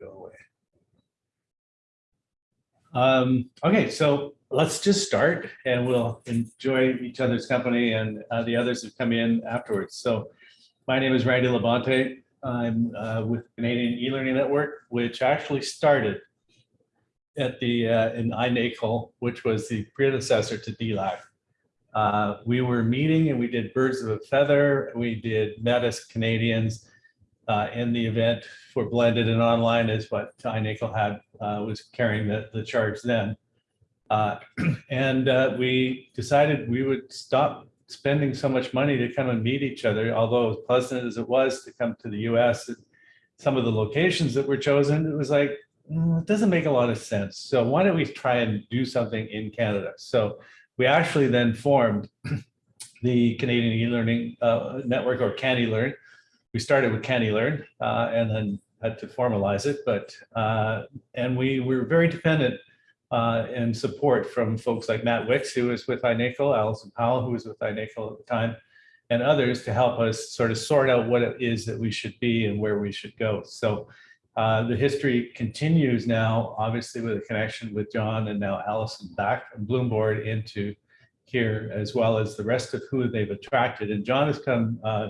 go away. Um, okay, so let's just start and we'll enjoy each other's company and uh, the others who come in afterwards. So my name is Randy LaBonte. I'm uh, with Canadian e-learning network, which actually started at the uh, in INACOL, which was the predecessor to DLAC. Uh, we were meeting and we did birds of a feather. We did Metis Canadians. Uh, and the event for blended and online is what INACOL had uh, was carrying the, the charge then. Uh, and uh, we decided we would stop spending so much money to come and meet each other, although as pleasant as it was to come to the US, and some of the locations that were chosen, it was like, mm, it doesn't make a lot of sense. So why don't we try and do something in Canada? So we actually then formed the Canadian e-learning uh, network or CanElearn. We started with CanElearn uh, and then had to formalize it, but uh, and we were very dependent uh, support from folks like Matt Wicks, who was with INACOL, Allison Powell, who was with INACOL at the time, and others to help us sort of sort out what it is that we should be and where we should go. So uh, the history continues now, obviously with a connection with John and now Allison back from Bloomboard into here, as well as the rest of who they've attracted. And John has come uh,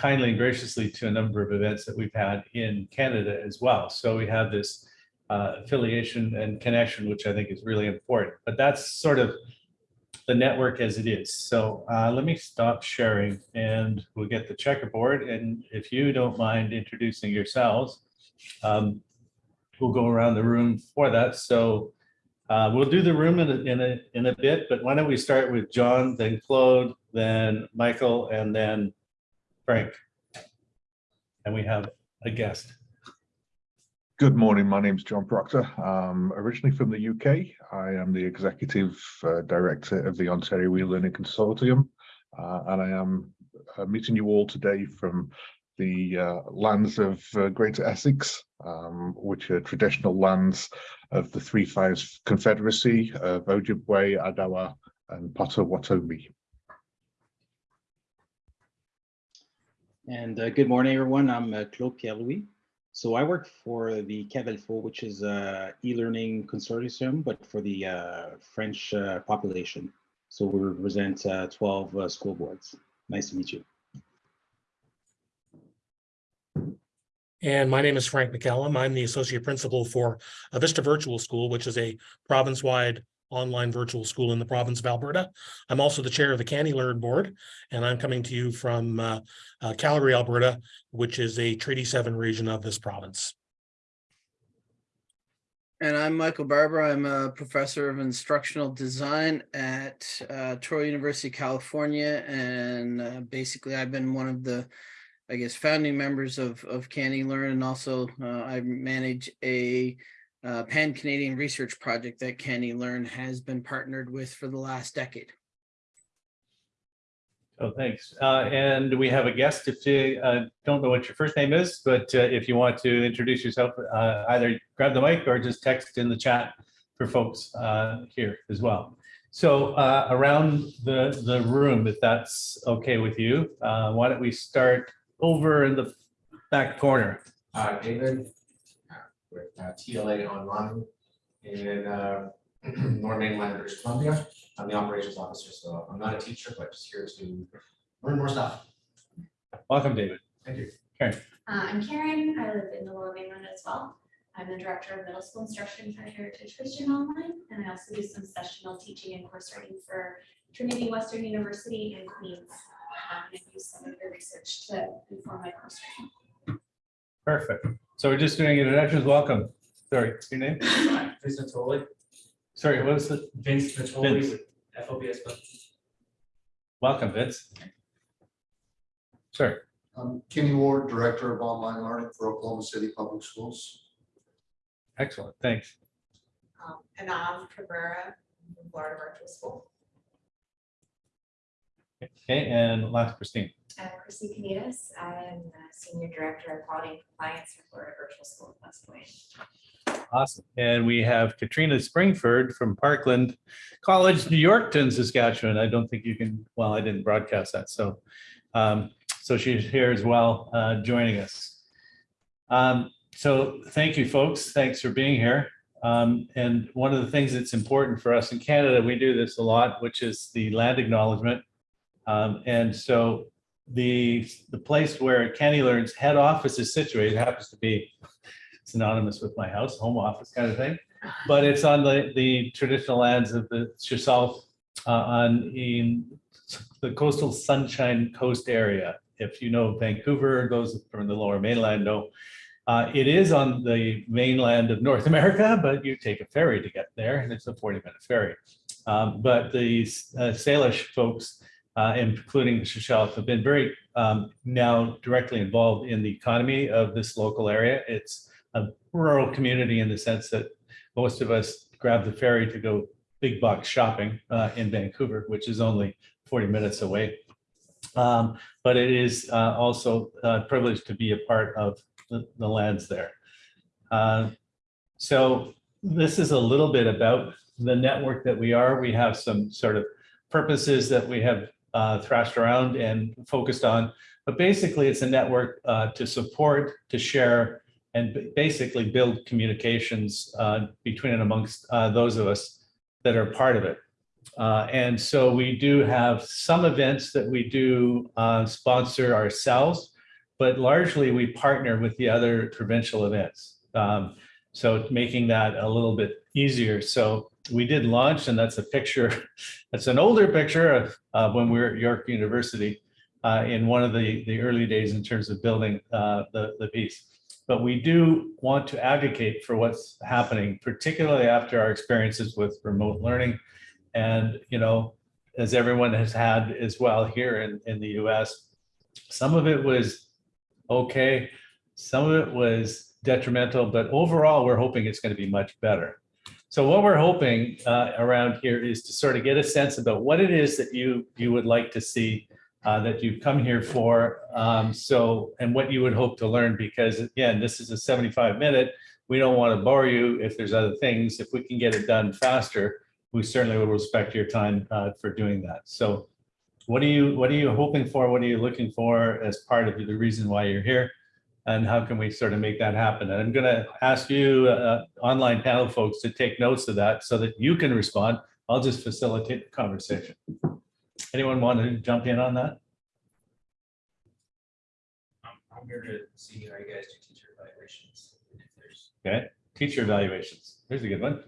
kindly and graciously to a number of events that we've had in Canada as well. So we have this uh, affiliation and connection, which I think is really important. But that's sort of the network as it is. So uh, let me stop sharing and we'll get the checkerboard. And if you don't mind introducing yourselves, um, we'll go around the room for that. So uh, we'll do the room in a, in a in a bit, but why don't we start with John, then Claude, then Michael, and then Frank. And we have a guest. Good morning. My name is John Proctor. I'm originally from the UK. I am the executive uh, director of the Ontario e-learning consortium, uh, and I am uh, meeting you all today from the uh, lands of uh, Greater Essex, um, which are traditional lands of the Three Fires Confederacy of Ojibwe, Odawa, and Potawatomi. And uh, good morning, everyone. I'm uh, Claude Pierre-Louis. So I work for the CAVLFO, which is a e-learning consortium, but for the uh, French uh, population. So we represent uh, 12 uh, school boards. Nice to meet you. And my name is Frank McCallum. I'm the Associate Principal for Vista Virtual School, which is a province-wide online virtual school in the province of Alberta. I'm also the chair of the CanElearn board, and I'm coming to you from uh, uh, Calgary, Alberta, which is a Treaty 7 region of this province. And I'm Michael Barbour. I'm a professor of instructional design at uh, Touro University, California. And uh, basically, I've been one of the, I guess, founding members of, of CanElearn. And also, uh, I manage a uh, pan-Canadian research project that CanElearn has been partnered with for the last decade. Oh, thanks. Uh, and we have a guest. If you uh, don't know what your first name is, but uh, if you want to introduce yourself, uh, either grab the mic or just text in the chat for folks uh, here as well. So uh, around the, the room, if that's okay with you, uh, why don't we start over in the back corner? Uh, David, with uh, TLA Online in uh, North Mainland, British Columbia. I'm the operations officer, so I'm not a teacher, but just here to learn more stuff. Welcome, David. Thank you. Uh, I'm Karen. I live in the Lower Mainland as well. I'm the director of middle school instruction for Heritage Christian Online, and I also do some sessional teaching and course writing for Trinity Western University in Queens. Um, and I use some of your research to inform my course writing. Perfect. So we're just doing introductions. Welcome. Sorry, your name? Vince Natoli, Sorry, what was the, Vince Natoli Vince. with FOBS. welcome, Vince. Sorry. I'm Kenny Ward, Director of Online Learning for Oklahoma City Public Schools. Excellent, thanks. um, Anav Cabrera from Florida Virtual School. Okay, and last Christine. Uh, Chrissy Canitas, I'm the Senior Director of Quality and Compliance for Florida Virtual School. Awesome. And we have Katrina Springford from Parkland College, New Yorkton, Saskatchewan. I don't think you can, well, I didn't broadcast that. So, um, so she's here as well, uh, joining us. Um, so thank you, folks. Thanks for being here. Um, and one of the things that's important for us in Canada, we do this a lot, which is the land acknowledgement. Um, and so the, the place where CanElearn's head office is situated happens to be synonymous with my house, home office kind of thing. But it's on the, the traditional lands of the shíshálh uh, on in the coastal Sunshine Coast area. If you know Vancouver, those from the lower mainland know. Uh, it is on the mainland of North America, but you take a ferry to get there and it's a 40 minute ferry. Um, but the uh, Salish folks, uh, including Shuswap, have been very um, now directly involved in the economy of this local area. It's a rural community in the sense that most of us grab the ferry to go big box shopping uh, in Vancouver, which is only 40 minutes away. Um, but it is uh, also a privilege to be a part of the, the lands there. Uh, so this is a little bit about the network that we are. We have some sort of purposes that we have uh, thrashed around and focused on. But basically, it's a network uh, to support, to share, and basically build communications uh, between and amongst uh, those of us that are part of it. Uh, and so we do have some events that we do uh, sponsor ourselves, but largely we partner with the other provincial events. Um, so making that a little bit easier. So we did launch, and that's a picture, that's an older picture of uh, when we were at York University uh, in one of the, the early days in terms of building uh, the, the piece. But we do want to advocate for what's happening, particularly after our experiences with remote learning. And, you know, as everyone has had as well here in, in the US, some of it was okay, some of it was detrimental, but overall, we're hoping it's going to be much better. So what we're hoping uh, around here is to sort of get a sense about what it is that you you would like to see uh, that you've come here for. Um, so and what you would hope to learn, because again, this is a 75 minute. We don't want to bore you if there's other things. If we can get it done faster, we certainly will respect your time uh, for doing that. So what are you what are you hoping for? What are you looking for as part of the reason why you're here? And how can we sort of make that happen? And I'm going to ask you, uh, online panel folks, to take notes of that so that you can respond. I'll just facilitate the conversation. Anyone want to jump in on that? I'm, I'm here to see how you guys do teacher evaluations. and If there's Okay, teacher evaluations. Here's a good one.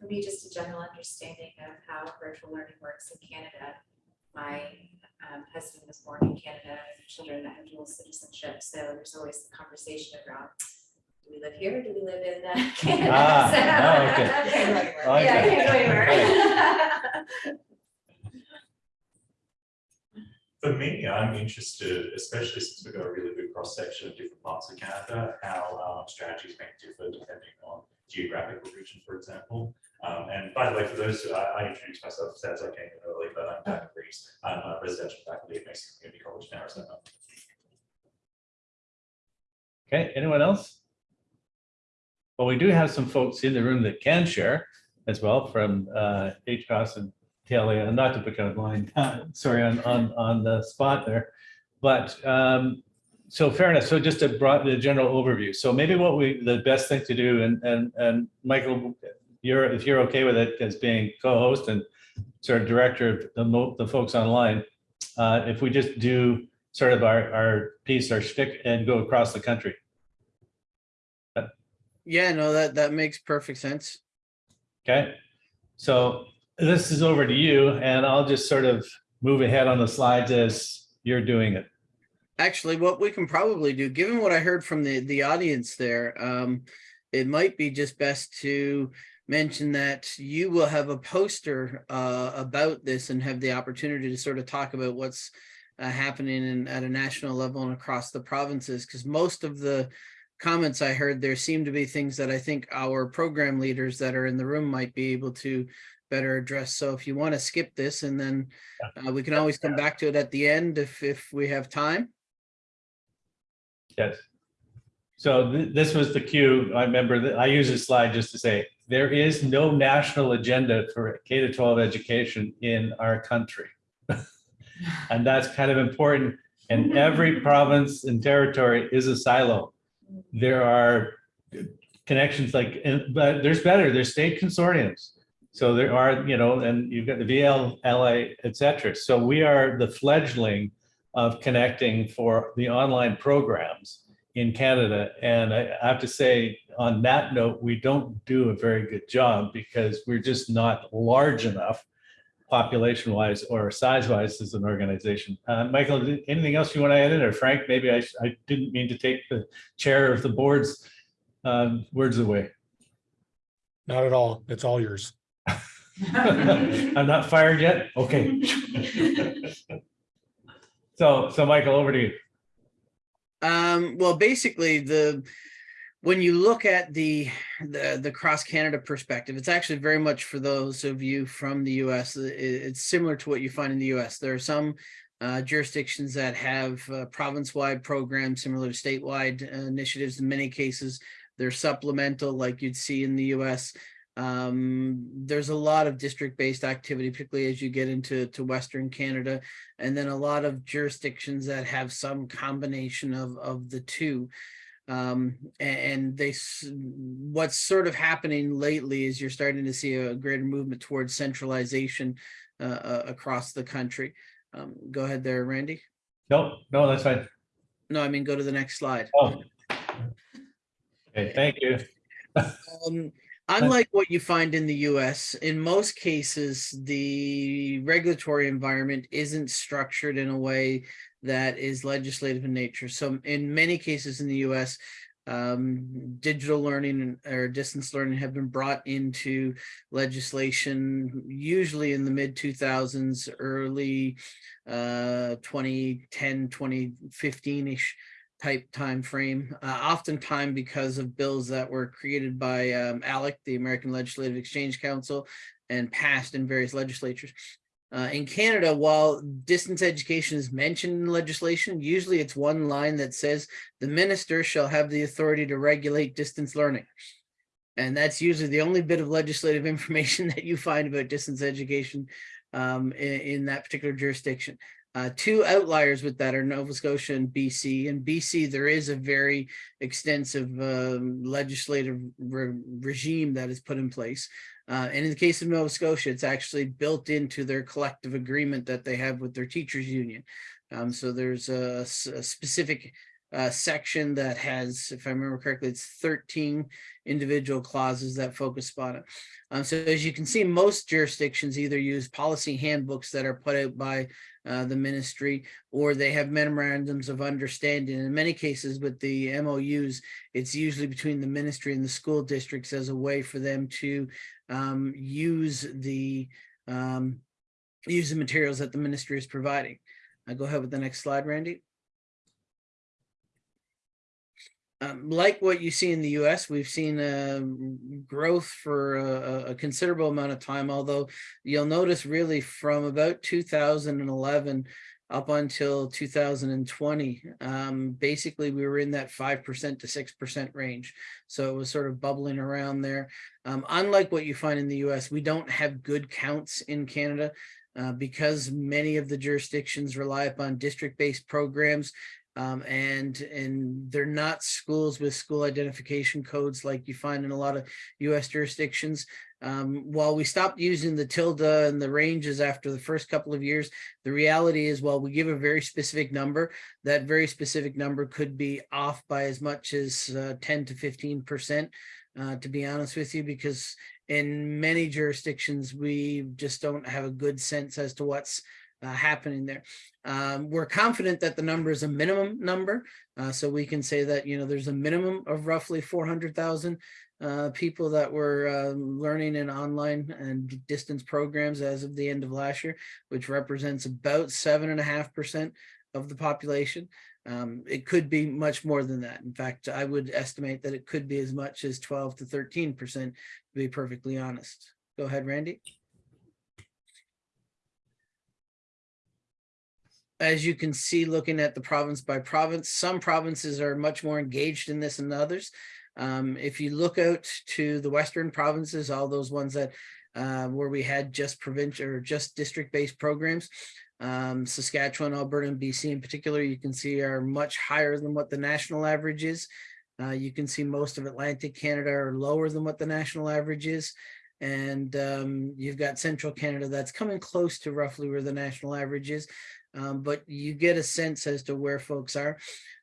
For me, just a general understanding of how virtual learning works in Canada. My um, husband was born in Canada, children that have dual citizenship, so there's always the conversation around, do we live here, do we live in uh, Canada? Ah, So- oh, okay. Can't go anywhere. I Yeah, can't go anywhere. For me, I'm interested, especially since we've got a really good cross section of different parts of Canada, how um, strategies may differ depending on geographical region, for example. Um, and by the way, for those, who- I, I introduced myself as I came early, but I'm Dan Reese. I'm a residential faculty at Mesa Community College in Arizona. Okay, anyone else? Well, we do have some folks in the room that can share as well from uh, HCOS and and not to pick out line, sorry, on, on, on the spot there. But um, so fair enough. So just a broad, the general overview. So maybe what we, the best thing to do, and, and, and Michael, you're, if you're okay with it as being co-host and sort of director of the, mo- the folks online, uh, if we just do sort of our, our piece, our shtick, and go across the country. Yeah, no, that, that makes perfect sense. Okay, so this is over to you and I'll just sort of move ahead on the slides as you're doing it. Actually, what we can probably do, given what I heard from the, the audience there, um, it might be just best to mention that you will have a poster uh, about this and have the opportunity to sort of talk about what's uh, happening in, at a national level and across the provinces, because most of the comments I heard there seem to be things that I think our program leaders that are in the room might be able to better address. So if you want to skip this and then uh, we can always come back to it at the end if, if we have time. Yes. So th- this was the cue. I remember that I use this slide just to say, there is no national agenda for K to 12 education in our country. And that's kind of important And mm-hmm. every province and territory is a silo. There are connections like, and- but there's better, there's state consortiums. So there are, you know, and you've got the VLLA, et cetera. So we are the fledgling of connecting for the online programs in Canada. And I I have to say, on that note, we don't do a very good job because we're just not large enough population wise or size wise as an organization. Uh, Michael, anything else you want to add in or Frank? Maybe I, I didn't mean to take the chair of the board's um, words away. Not at all. It's all yours. I'm not fired yet? Okay. So, so Michael, over to you. Um, well, basically the, when you look at the, the, the cross Canada perspective, it's actually very much for those of you from the US. I- it's similar to what you find in the US. There are some uh, jurisdictions that have uh, province-wide programs similar to statewide uh, initiatives. In many cases, they're supplemental like you'd see in the US. Um, there's a lot of district-based activity, particularly as you get into to Western Canada and then a lot of jurisdictions that have some combination of of the two um and they what's sort of happening lately is you're starting to see a greater movement towards centralization uh, uh, across the country um go ahead there randy No, no, that's fine. no i mean go to the next slide Oh. Okay, thank you. Um, unlike what you find in the US, in most cases, the regulatory environment isn't structured in a way that is legislative in nature. So in many cases in the US, um, digital learning or distance learning have been brought into legislation, usually in the mid 2000s, early uh, 2010, 2015-ish type time frame, uh, oftentimes because of bills that were created by um, ALEC, the American Legislative Exchange Council, and passed in various legislatures. Uh, in Canada, while distance education is mentioned in legislation, usually it's one line that says the minister shall have the authority to regulate distance learning. And that's usually the only bit of legislative information that you find about distance education um, in, in that particular jurisdiction. Uh, two outliers with that are Nova Scotia and BC. In BC, there is a very extensive um, legislative re- regime that is put in place. Uh, and in the case of Nova Scotia, it's actually built into their collective agreement that they have with their teachers union. Um, so there's a specific uh, section that has, if I remember correctly, it's 13 individual clauses that focus on it. Um, so as you can see, most jurisdictions either use policy handbooks that are put out by uh, the ministry, or they have memorandums of understanding. In many cases with the MOUs, it's usually between the ministry and the school districts as a way for them to um, use the um, use the materials that the ministry is providing. Uh, go ahead with the next slide, Randy. Um, like what you see in the US, we've seen um, growth for a, a considerable amount of time, although you'll notice really from about 2011 up until 2020, um, basically we were in that 5% to 6% range. So it was sort of bubbling around there. Um, unlike what you find in the US, we don't have good counts in Canada. Uh, because many of the jurisdictions rely upon district-based programs um, and and they're not schools with school identification codes like you find in a lot of US jurisdictions. Um, while we stopped using the tilde and the ranges after the first couple of years, the reality is while we give a very specific number, that very specific number could be off by as much as uh, 10 to 15 percent, uh, to be honest with you, because in many jurisdictions, we just don't have a good sense as to what's uh, happening there. Um, we're confident that the number is a minimum number. Uh, so we can say that, you know, there's a minimum of roughly 400,000 uh, people that were uh, learning in online and distance programs as of the end of last year, which represents about seven and a half percent of the population. Um, it could be much more than that. In fact, I would estimate that it could be as much as 12 to 13 percent, to be perfectly honest. Go ahead, Randy. As you can see, looking at the province by province, some provinces are much more engaged in this than others. Um, if you look out to the western provinces, all those ones that uh, where we had just provincial or just district-based programs, Um, Saskatchewan, Alberta, and BC in particular, you can see are much higher than what the national average is. Uh, you can see most of Atlantic Canada are lower than what the national average is. And um, you've got central Canada that's coming close to roughly where the national average is. Um, but you get a sense as to where folks are.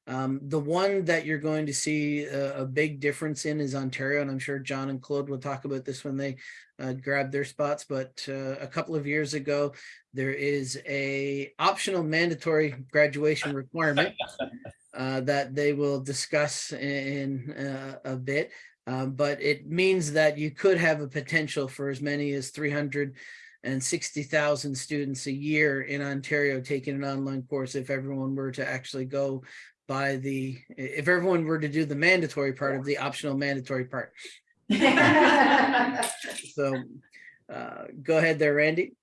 Um, the one that you're going to see a, a big difference in is Ontario, and I'm sure John and Claude will talk about this when they uh, grab their spots. But uh, a couple of years ago, there is a optional mandatory graduation requirement uh, that they will discuss in uh, a bit. Um, but it means that you could have a potential for as many as 360,000 students a year in Ontario taking an online course if everyone were to actually go by the, if everyone were to do the mandatory part of the optional mandatory part. So uh, go ahead there, Randy.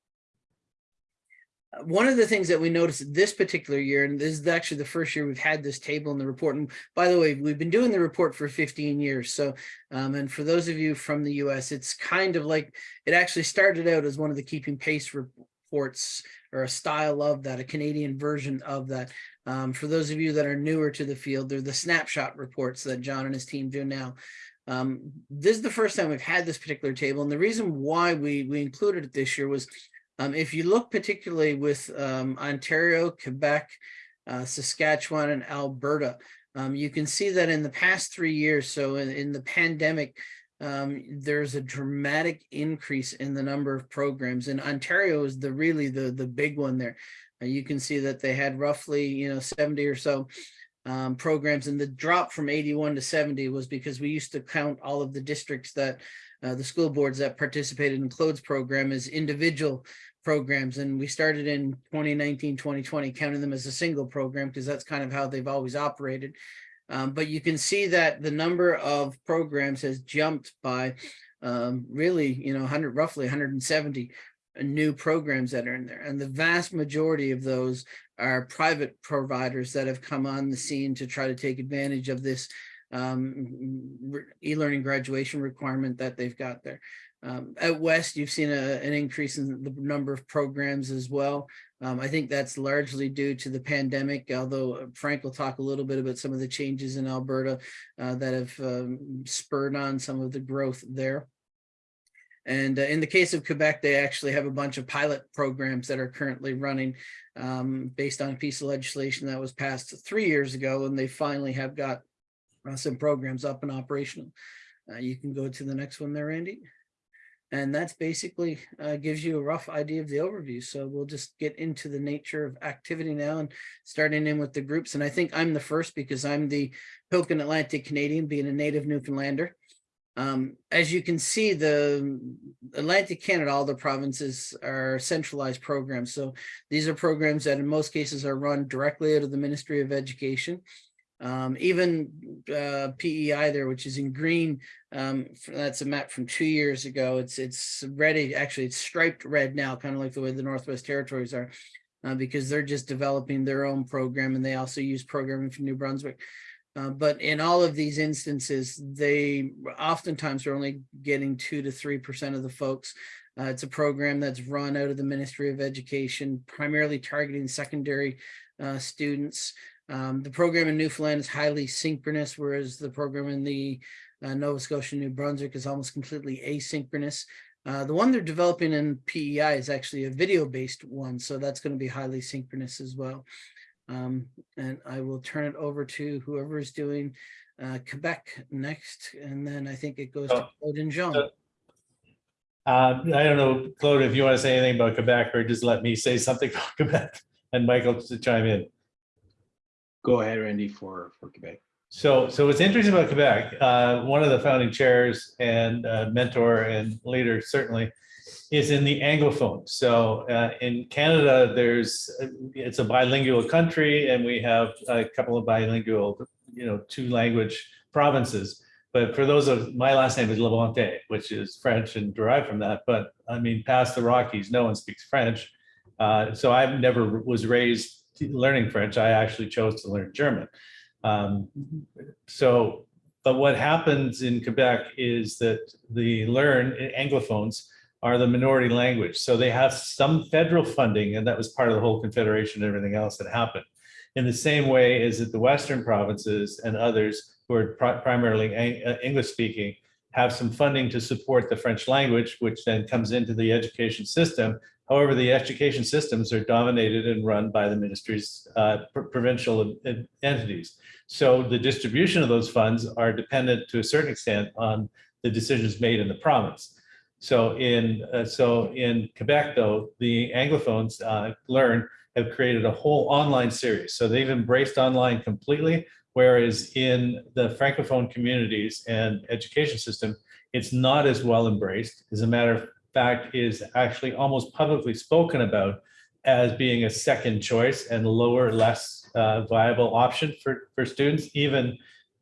One of the things that we noticed this particular year, and this is actually the first year we've had this table in the report. And by the way, we've been doing the report for 15 years. So, um, and for those of you from the US, it's kind of like, it actually started out as one of the keeping pace reports or a style of that, a Canadian version of that. Um, for those of you that are newer to the field, they're the snapshot reports that John and his team do now. Um, this is the first time we've had this particular table. And the reason why we, we included it this year was um, if you look particularly with um, Ontario, Quebec, uh, Saskatchewan, and Alberta, um, you can see that in the past three years, so in, in the pandemic, um, there's a dramatic increase in the number of programs. And Ontario is the really the, the big one there. Uh, you can see that they had roughly, you know, 70 or so um, programs and the drop from 81 to 70 was because we used to count all of the districts that uh, the school boards that participated in Claude's program as individual programs and we started in 2019 2020 counting them as a single program because that's kind of how they've always operated um, but you can see that the number of programs has jumped by um, really you know 100 roughly 170 new programs that are in there and the vast majority of those are private providers that have come on the scene to try to take advantage of this um, e-learning graduation requirement that they've got there. Um, out west, you've seen a, an increase in the number of programs as well. Um, I think that's largely due to the pandemic, although Frank will talk a little bit about some of the changes in Alberta uh, that have um, spurred on some of the growth there. And uh, in the case of Quebec, they actually have a bunch of pilot programs that are currently running um, based on a piece of legislation that was passed three years ago, and they finally have got uh, some programs up and operational. Uh, you can go to the next one there, Randy. And that's basically uh, gives you a rough idea of the overview. So we'll just get into the nature of activity now and starting in with the groups. And I think I'm the first because I'm the Pilkin Atlantic Canadian, being a native Newfoundlander. Um, as you can see, the Atlantic Canada, all the provinces are centralized programs. So these are programs that in most cases are run directly out of the Ministry of Education. Um, even uh, PEI there, which is in green, um, that's a map from two years ago. It's it's ready, actually it's striped red now, kind of like the way the Northwest Territories are, uh, because they're just developing their own program and they also use programming from New Brunswick. Uh, but in all of these instances, they oftentimes are only getting two to three percent of the folks. Uh, it's a program that's run out of the Ministry of Education, primarily targeting secondary uh, students. Um, the program in Newfoundland is highly synchronous, whereas the program in the uh, Nova Scotia, New Brunswick is almost completely asynchronous. Uh, the one they're developing in PEI is actually a video-based one, so that's going to be highly synchronous as well. Um, and I will turn it over to whoever is doing uh, Quebec next, and then I think it goes to Oh, Claude and Jean. Uh, I don't know, Claude, if you want to say anything about Quebec or just let me say something about Quebec and Michael to chime in. Go ahead, Randy, for, for Quebec. So, so what's interesting about Quebec, uh, one of the founding chairs and uh, mentor and leader certainly is in the Anglophone. So uh, in Canada, there's, it's a bilingual country and we have a couple of bilingual, you know, two language provinces. But for those of, my last name is LaBonte, which is French and derived from that. But I mean, past the Rockies, no one speaks French. Uh, so I've never was raised learning French. I actually chose to learn German. Um, so, but what happens in Quebec is that the learn Anglophones are the minority language. So they have some federal funding, and that was part of the whole confederation and everything else that happened. In the same way as that the Western provinces and others who are pri- primarily uh, English speaking have some funding to support the French language, which then comes into the education system. However, the education systems are dominated and run by the ministries, uh, pr- provincial entities. So the distribution of those funds are dependent to a certain extent on the decisions made in the province. So in, uh, so in Quebec, though, the Anglophones uh, Learn have created a whole online series. So they've embraced online completely, whereas in the Francophone communities and education system, it's not as well embraced. As a matter of fact, is actually almost publicly spoken about as being a second choice and lower, less uh, viable option for, for students, even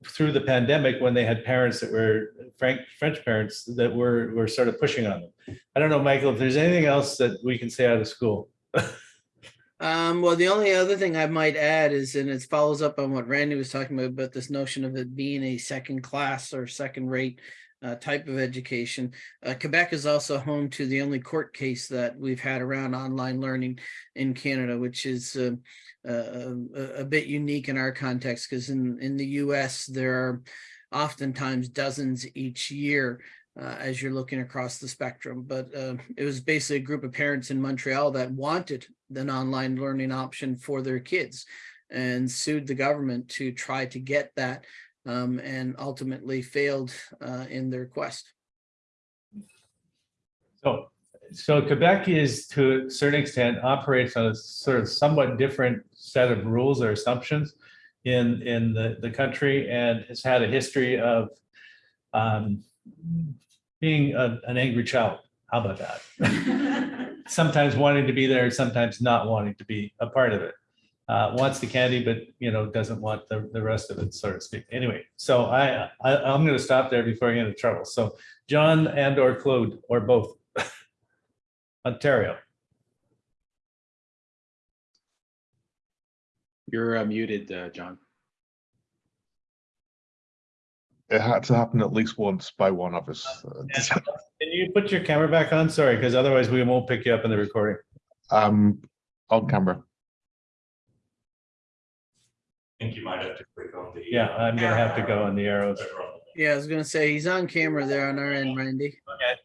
through the pandemic when they had parents that were Frank, French parents that were, were sort of pushing on them. I don't know, Michael, if there's anything else that we can say out of school. Um, well, the only other thing I might add is, and it follows up on what Randy was talking about, about this notion of it being a second class or second rate uh, type of education. Uh, Quebec is also home to the only court case that we've had around online learning in Canada, which is uh, uh, a, bit unique in our context because in, in the US, there are oftentimes dozens each year uh, as you're looking across the spectrum. But uh, it was basically a group of parents in Montreal that wanted an online learning option for their kids and sued the government to try to get that um, and ultimately failed uh, in their quest. So, so Quebec is to a certain extent operates on a sort of somewhat different set of rules or assumptions in, in the, the country and has had a history of um, being a- an angry child. How about that? Sometimes wanting to be there, sometimes not wanting to be a part of it. Uh, wants the candy, but you know, doesn't want the, the rest of it, so to speak. Anyway, so I, I, I'm gonna stop there before I get into trouble. So John and or Claude, or both. Ontario. You're uh, muted, uh, John. It had to happen at least once by one of us. Can you put your camera back on? Sorry, because otherwise we won't pick you up in the recording. Um, on camera. I think you might have to click on the. Yeah, uh, I'm gonna have to go on the arrows. over on the- Yeah, I was gonna say he's on camera there on our end, Randy. Okay.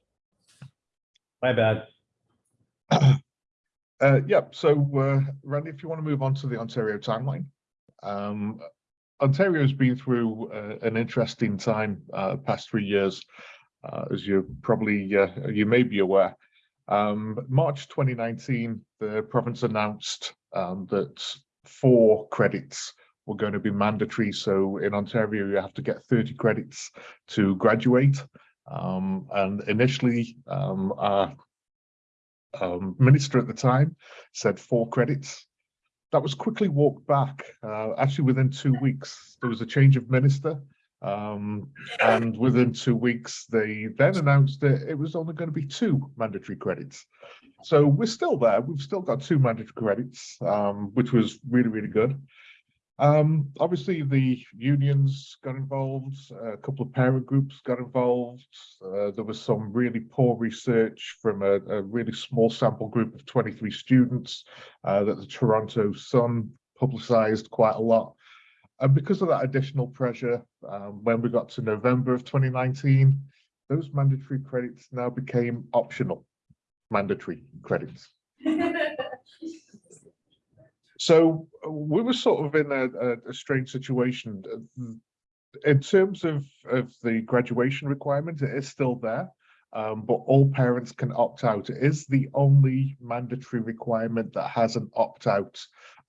My bad. Uh, yep, so uh, Randy, if you want to move on to the Ontario timeline. Um, Ontario's been through uh, an interesting time uh, past three years, uh, as you probably uh, you may be aware. Um, March 2019, the province announced um, that four credits were going to be mandatory. So in Ontario, you have to get 30 credits to graduate. Um, and initially, um, our um, minister at the time said four credits. That was quickly walked back. Uh, actually, within two weeks, there was a change of minister. Um, and within two weeks, they then announced that it was only going to be two mandatory credits. So we're still there. We've still got two mandatory credits, um, which was really, really good. Um, obviously, the unions got involved, a couple of parent groups got involved. Uh, there was some really poor research from a, a really small sample group of 23 students uh, that the Toronto Sun publicized quite a lot. And because of that additional pressure, um, when we got to November of 2019, those mandatory credits now became optional mandatory credits. So we were sort of in a, a, strange situation. In terms of, of the graduation requirement, it is still there, um, but all parents can opt out. It is the only mandatory requirement that has an opt out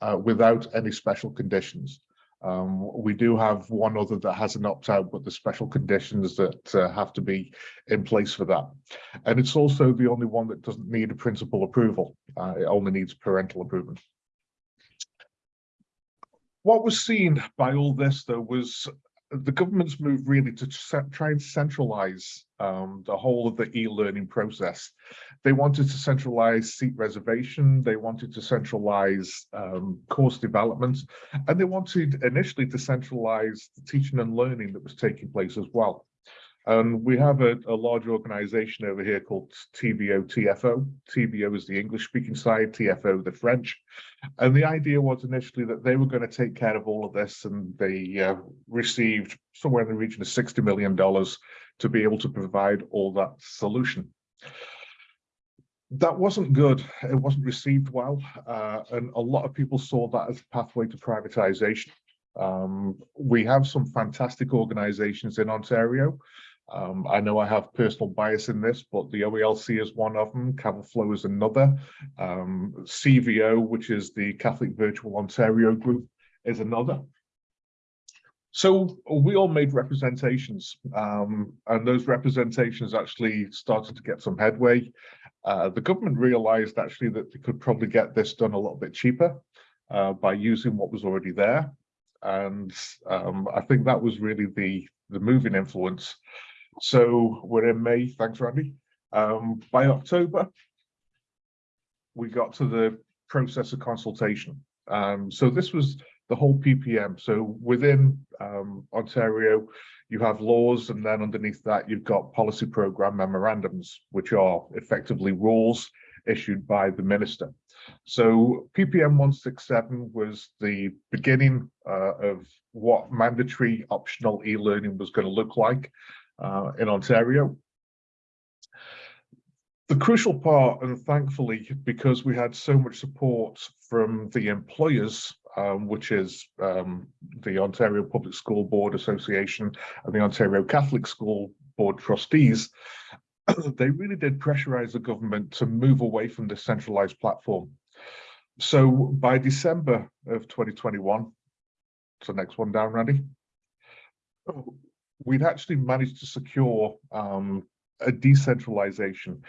uh, without any special conditions. Um, we do have one other that has an opt out, but the special conditions that uh, have to be in place for that. And it's also the only one that doesn't need a principal approval. Uh, it only needs parental approval. What was seen by all this, though, was the government's move really to try and centralize um, the whole of the e-learning process. They wanted to centralize seat reservation, they wanted to centralize um, course development, and they wanted initially to centralize the teaching and learning that was taking place as well. And we have a, a large organization over here called TVO TFO. TVO is the English speaking side, TFO the French. And the idea was initially that they were going to take care of all of this and they uh, received somewhere in the region of $60 million to be able to provide all that solution. That wasn't good. It wasn't received well. Uh, and a lot of people saw that as a pathway to privatization. Um, we have some fantastic organizations in Ontario. Um, I know I have personal bias in this, but the OELC is one of them, Flow is another. Um, CVO, which is the Catholic Virtual Ontario Group, is another. So we all made representations, um, and those representations actually started to get some headway. Uh, the government realized actually that they could probably get this done a little bit cheaper uh, by using what was already there. And um, I think that was really the, the moving influence. So we're in May, thanks Randy. Um, by October, we got to the process of consultation. Um, so this was the whole PPM. So within um, Ontario, you have laws, and then underneath that, you've got policy program memorandums, which are effectively rules issued by the minister. So PPM 167 was the beginning uh, of what mandatory optional e-learning was going to look like uh, in Ontario. The crucial part, and thankfully, because we had so much support from the employers, um, which is um, the Ontario Public School Board Association and the Ontario Catholic School Board trustees, they really did pressurize the government to move away from this centralized platform. So by December of 2021, so next one down, Randy, we'd actually managed to secure um, a decentralization,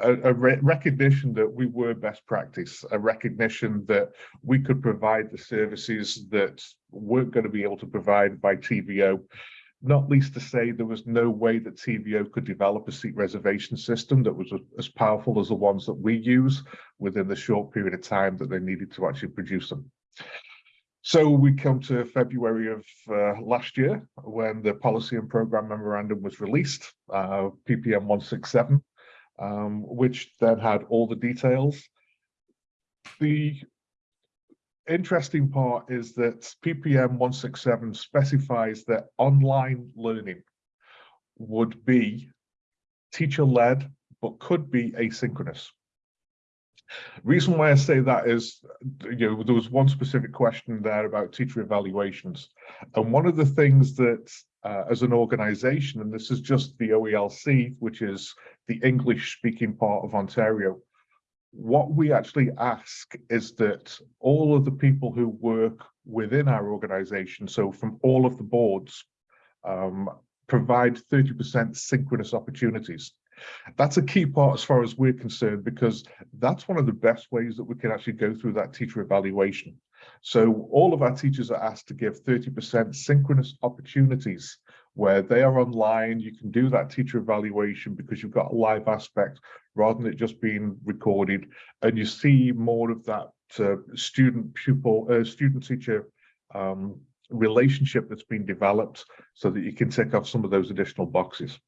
a, a re recognition that we were best practice, a recognition that we could provide the services that weren't going to be able to provide by TVO, not least to say there was no way that TVO could develop a seat reservation system that was as powerful as the ones that we use within the short period of time that they needed to actually produce them. So we come to February of uh, last year when the policy and program memorandum was released, uh, PPM 167, um, which then had all the details. The interesting part is that PPM 167 specifies that online learning would be teacher-led, but could be asynchronous. Reason why I say that is, you know, there was one specific question there about teacher evaluations. And one of the things that uh, as an organization, and this is just the OELC, which is the English speaking part of Ontario, what we actually ask is that all of the people who work within our organization, so from all of the boards, um, provide 30% synchronous opportunities. That's a key part as far as we're concerned, because that's one of the best ways that we can actually go through that teacher evaluation. So all of our teachers are asked to give 30% synchronous opportunities where they are online. You can do that teacher evaluation because you've got a live aspect rather than it just being recorded. And you see more of that uh, student pupil, uh, student teacher um, relationship that's been developed so that you can tick off some of those additional boxes.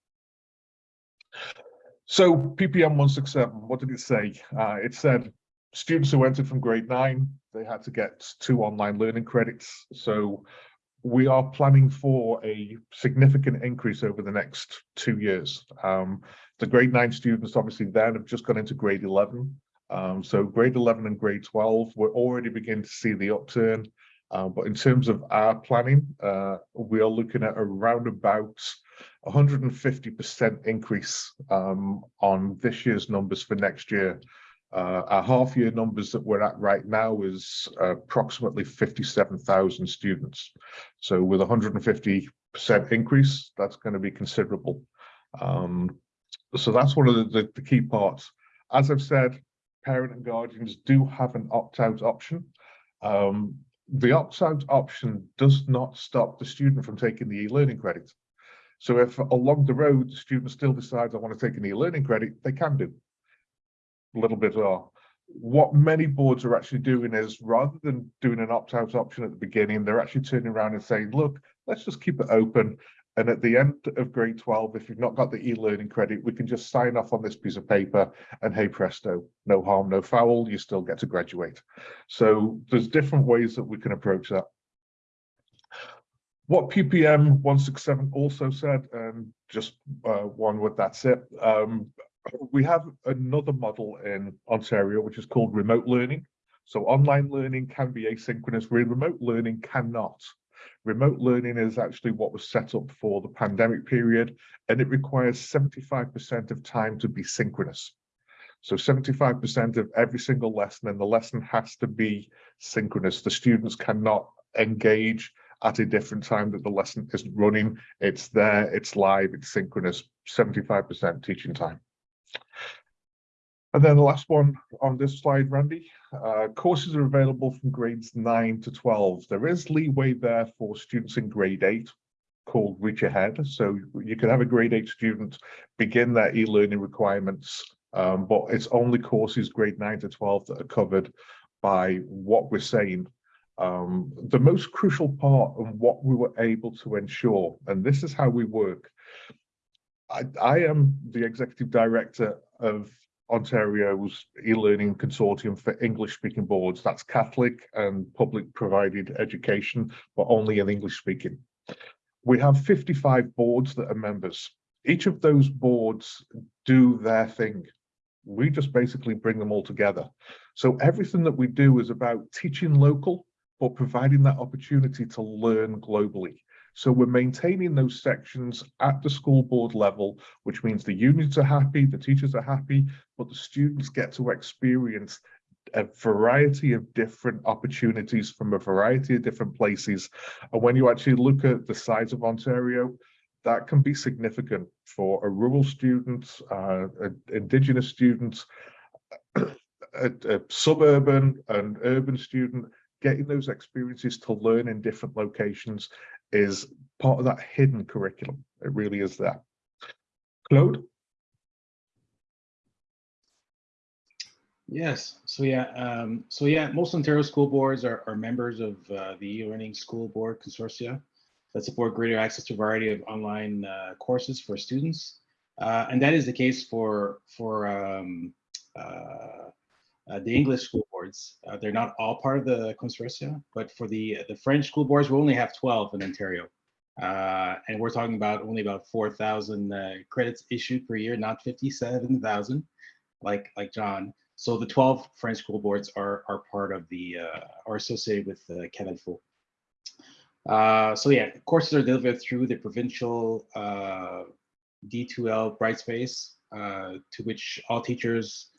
So PPM 167, what did it say? Uh, it said students who entered from grade nine, they had to get two online learning credits. So we are planning for a significant increase over the next two years. Um, the grade nine students obviously then have just gone into grade 11. Um, so grade 11 and grade 12, we're already beginning to see the upturn. Uh, but in terms of our planning, uh, we are looking at around about 150% increase um, on this year's numbers for next year. Uh, our half year numbers that we're at right now is approximately 57,000 students. So with 150% increase, that's going to be considerable. Um, so that's one of the, the, the, key parts. As I've said, parent and guardians do have an opt-out option. Um, the opt-out option does not stop the student from taking the e-learning credit. So if along the road, the student still decides I want to take an e-learning credit, they can do. A little bit are. What many boards are actually doing is rather than doing an opt-out option at the beginning, they're actually turning around and saying, look, let's just keep it open. And at the end of grade 12, if you've not got the e-learning credit, we can just sign off on this piece of paper and hey presto, no harm, no foul, you still get to graduate. So there's different ways that we can approach that. What PPM 167 also said, and just uh, one word, that's it. Um, we have another model in Ontario, which is called remote learning. So online learning can be asynchronous, remote learning cannot. Remote learning is actually what was set up for the pandemic period, and it requires 75% of time to be synchronous. So 75% of every single lesson, and the lesson has to be synchronous. The students cannot engage at a different time that the lesson isn't running. It's there, it's live, it's synchronous, 75% teaching time. And then the last one on this slide, Randy, uh, courses are available from grades 9 to 12. There is leeway there for students in grade 8 called Reach Ahead. So you can have a grade 8 student begin their e-learning requirements, um, but it's only courses grade 9 to 12 that are covered by what we're saying. Um, the most crucial part and what we were able to ensure, and this is how we work. I, I am the executive director of Ontario's e-learning consortium for English speaking boards. That's Catholic and public provided education, but only in English speaking. We have 55 boards that are members. Each of those boards do their thing. We just basically bring them all together. So everything that we do is about teaching local, but providing that opportunity to learn globally. So we're maintaining those sections at the school board level, which means the unions are happy, the teachers are happy, but the students get to experience a variety of different opportunities from a variety of different places. And when you actually look at the size of Ontario, that can be significant for a rural student, uh, Indigenous students, a, a suburban and urban student, getting those experiences to learn in different locations is part of that hidden curriculum. It really is that. Claude? Yes, so yeah, um, so yeah, most Ontario school boards are, are members of uh, the e-learning school board consortia that support greater access to a variety of online uh, courses for students. Uh, and that is the case for, for um, uh, uh, the English school boards. Uh, they're not all part of the consortia, but for the, the French school boards, we only have 12 in Ontario. and we're talking about only about 4,000 credits issued per year, not 57,000 like, like John. So the 12 French school boards are, are part of the, uh, are associated with uh, CAVLFO. Uh, so yeah, courses are delivered through the provincial uh, D2L Brightspace, uh, to which all teachers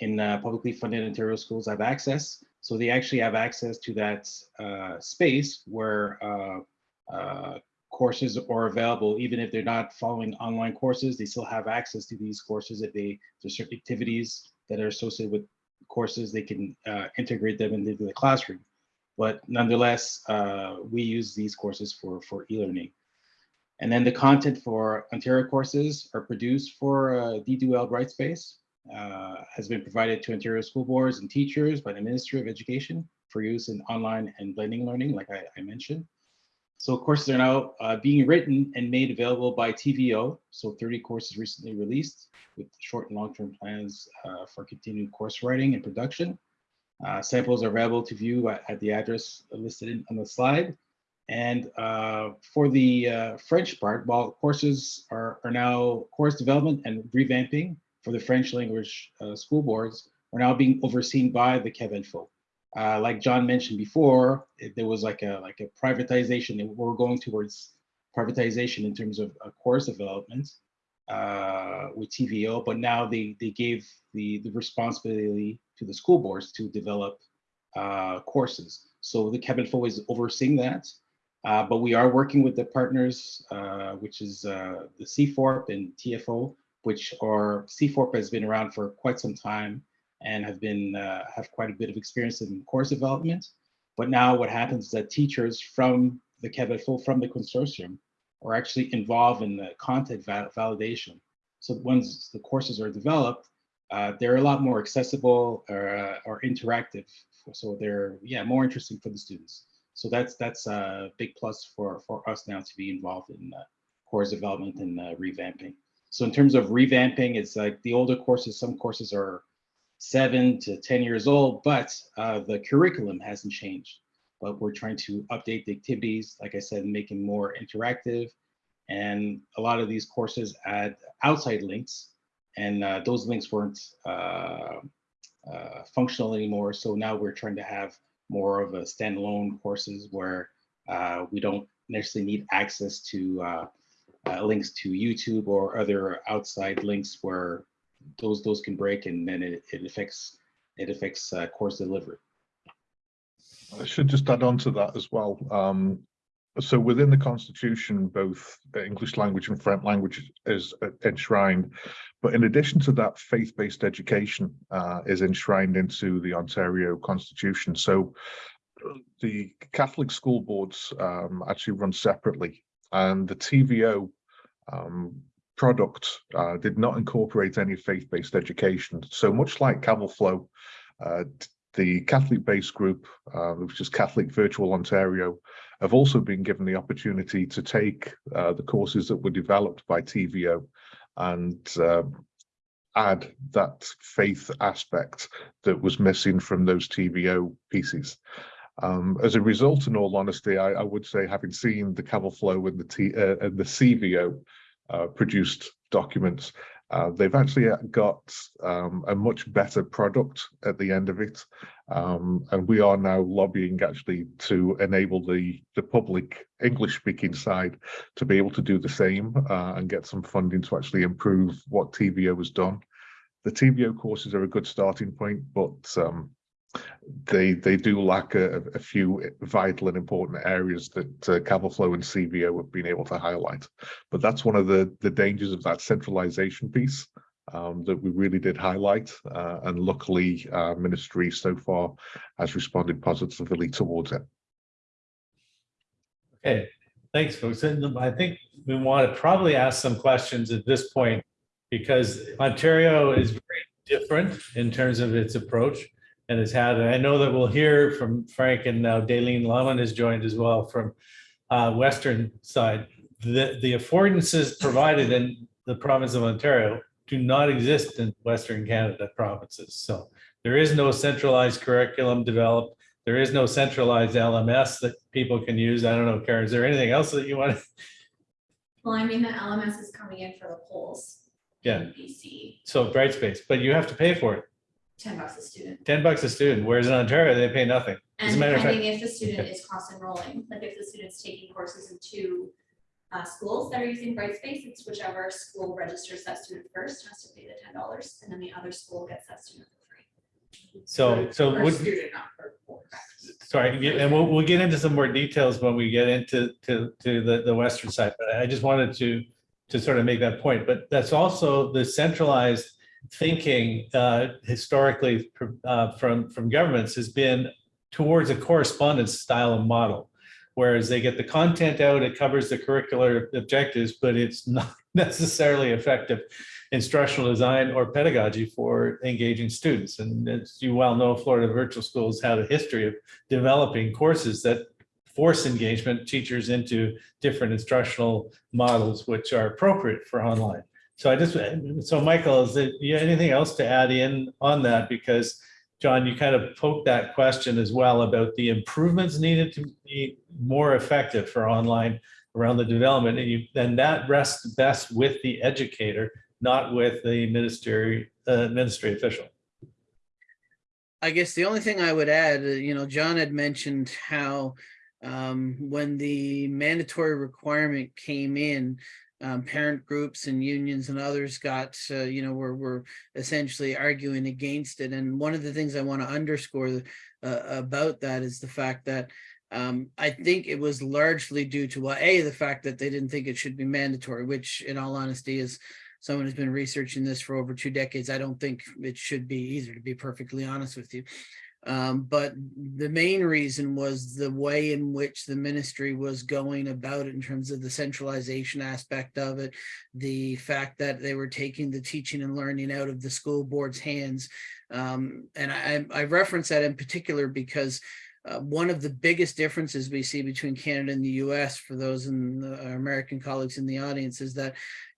in uh, publicly funded Ontario schools have access. So they actually have access to that uh, space where uh, courses are available, even if they're not following online courses, they still have access to these courses if they, there's certain activities that are associated with courses, they can integrate them into the classroom. But nonetheless, we use these courses for, for e-learning. And then the content for Ontario courses are produced for uh, D2L Brightspace uh, has been provided to Ontario school boards and teachers by the Ministry of Education for use in online and blending learning, like I, I mentioned. So courses are now uh, being written and made available by TVO. So 30 courses recently released with short and long-term plans uh, for continued course writing and production. Uh, samples are available to view at, at the address listed in, on the slide. And uh, for the uh, French part, while courses are, are now course development and revamping for the French language uh, school boards are now being overseen by the Québec Uh, like John mentioned before, it, there was like a like a privatization. We're going towards privatization in terms of uh, course development uh, with TVO, but now they they gave the the responsibility to the school boards to develop uh, courses. So the Québec is overseeing that. Uh, but we are working with the partners, uh, which is uh, the CFORP and TFO, which are CFORP has been around for quite some time and have been uh, have quite a bit of experience in course development. But now what happens is that teachers from the Quebec from the consortium are actually involved in the content val validation. So once the courses are developed, uh, they're a lot more accessible or, uh, or interactive. So they're yeah more interesting for the students. So that's that's a big plus for for us now to be involved in uh, course development and uh, revamping. So in terms of revamping, it's like the older courses, some courses are seven to 10 years old, but uh, the curriculum hasn't changed. But we're trying to update the activities, like I said, making more interactive. And a lot of these courses add outside links, and uh, those links weren't uh, uh, functional anymore. So now we're trying to have more of a standalone courses where uh, we don't necessarily need access to uh, links to YouTube or other outside links where those those can break and then it, it affects it affects uh, course delivery. I should just add on to that as well. Um, so within the constitution, both English language and French language is enshrined. But in addition to that, faith-based education uh, is enshrined into the Ontario constitution. So the Catholic school boards um, actually run separately and the TVO um, product uh, did not incorporate any faith-based education. So much like CAVLFO, uh, the Catholic-based group, uh, which is Catholic Virtual Ontario, have also been given the opportunity to take uh, the courses that were developed by TVO and uh, add that faith aspect that was missing from those TVO pieces. Um, as a result, in all honesty, I, I, would say having seen the CAVLFO and the T, uh, and the CVO produced documents, uh, they've actually got um, a much better product at the end of it. Um, and we are now lobbying actually to enable the, the public English speaking side to be able to do the same uh, and get some funding to actually improve what TVO has done. The TVO courses are a good starting point, but um, they they do lack a, a, few vital and important areas that uh, and CVO have been able to highlight. But that's one of the, the dangers of that centralization piece um, that we really did highlight. Uh, and luckily, uh, ministry so far has responded positively towards it. Okay, thanks, folks. And I think we want to probably ask some questions at this point because Ontario is very different in terms of its approach and has had, and I know that we'll hear from Frank and now Daleen Laman has joined as well from uh, Western side. The, the affordances provided in the province of Ontario do not exist in Western Canada provinces. So there is no centralized curriculum developed. There is no centralized LMS that people can use. I don't know, Karen, is there anything else that you want to? Well, I mean, the LMS is coming in for the polls. Yeah. in BC, So Brightspace, but you have to pay for it. Ten bucks a student. 10 bucks a student, whereas in Ontario, they pay nothing. As a And matter of fact, depending if the student is cross enrolling, like if the student's taking courses in two uh, schools that are using Brightspace, it's whichever school registers that student first has to pay the ten dollars, and then the other school gets that student for free. so, so Per would, student, not per course. sorry, yeah, and we'll, we'll get into some more details when we get into, to, to the, the western side, but I just wanted to, to sort of make that point, but that's also the centralized thinking uh, historically uh, from, from governments has been towards a correspondence style of model. Whereas they get the content out, it covers the curricular objectives, but it's not necessarily effective instructional design or pedagogy for engaging students. And as you well know, Florida Virtual Schools had a history of developing courses that force engagement teachers into different instructional models which are appropriate for online. So I just, so Michael, is there anything else to add in on that? Because John, you kind of poked that question as well about the improvements needed to be more effective for online around the development. And you, and that rests best with the educator, not with the ministry, uh, ministry official. I guess the only thing I would add, uh, you know, John had mentioned how um, when the mandatory requirement came in, um, parent groups and unions and others got, uh, you know, were, were essentially arguing against it. And one of the things I want to underscore uh, about that is the fact that um, I think it was largely due to, well, A, the fact that they didn't think it should be mandatory, which in all honesty is someone who's been researching this for over two decades. I don't think it should be either, to be perfectly honest with you. Um, but the main reason was the way in which the ministry was going about it in terms of the centralization aspect of it, the fact that they were taking the teaching and learning out of the school board's hands. Um, and I, I reference that in particular because uh, one of the biggest differences we see between Canada and the US for those in the, our American colleagues in the audience is that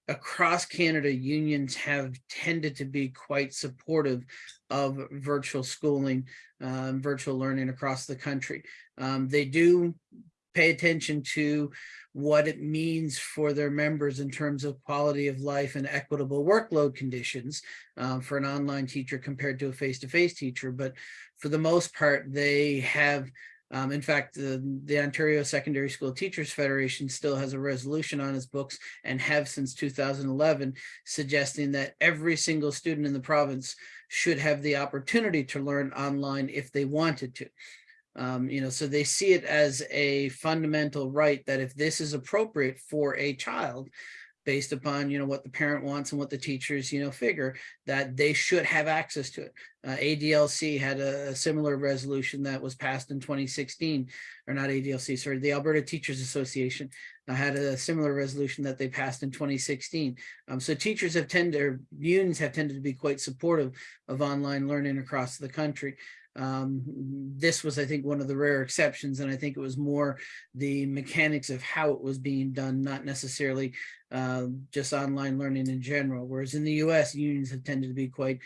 across Canada, unions have tended to be quite supportive of virtual schooling, um, virtual learning across the country. Um, they do pay attention to what it means for their members in terms of quality of life and equitable workload conditions uh, for an online teacher compared to a face-to-face teacher. But for the most part, they have um, in fact, the, the Ontario Secondary School Teachers Federation still has a resolution on its books and have since 2011, suggesting that every single student in the province should have the opportunity to learn online if they wanted to. Um, you know, so they see it as a fundamental right that if this is appropriate for a child, based upon, you know, what the parent wants and what the teachers, you know, figure that they should have access to it. Uh, ADLC had a, a similar resolution that was passed in 2016, or not ADLC, sorry, the Alberta Teachers Association uh, had a similar resolution that they passed in 2016. Um, so teachers have tended, or unions have tended to be quite supportive of online learning across the country. Um, this was, I think, one of the rare exceptions, and I think it was more the mechanics of how it was being done, not necessarily uh, just online learning in general. Whereas in the US, unions have tended to be quite,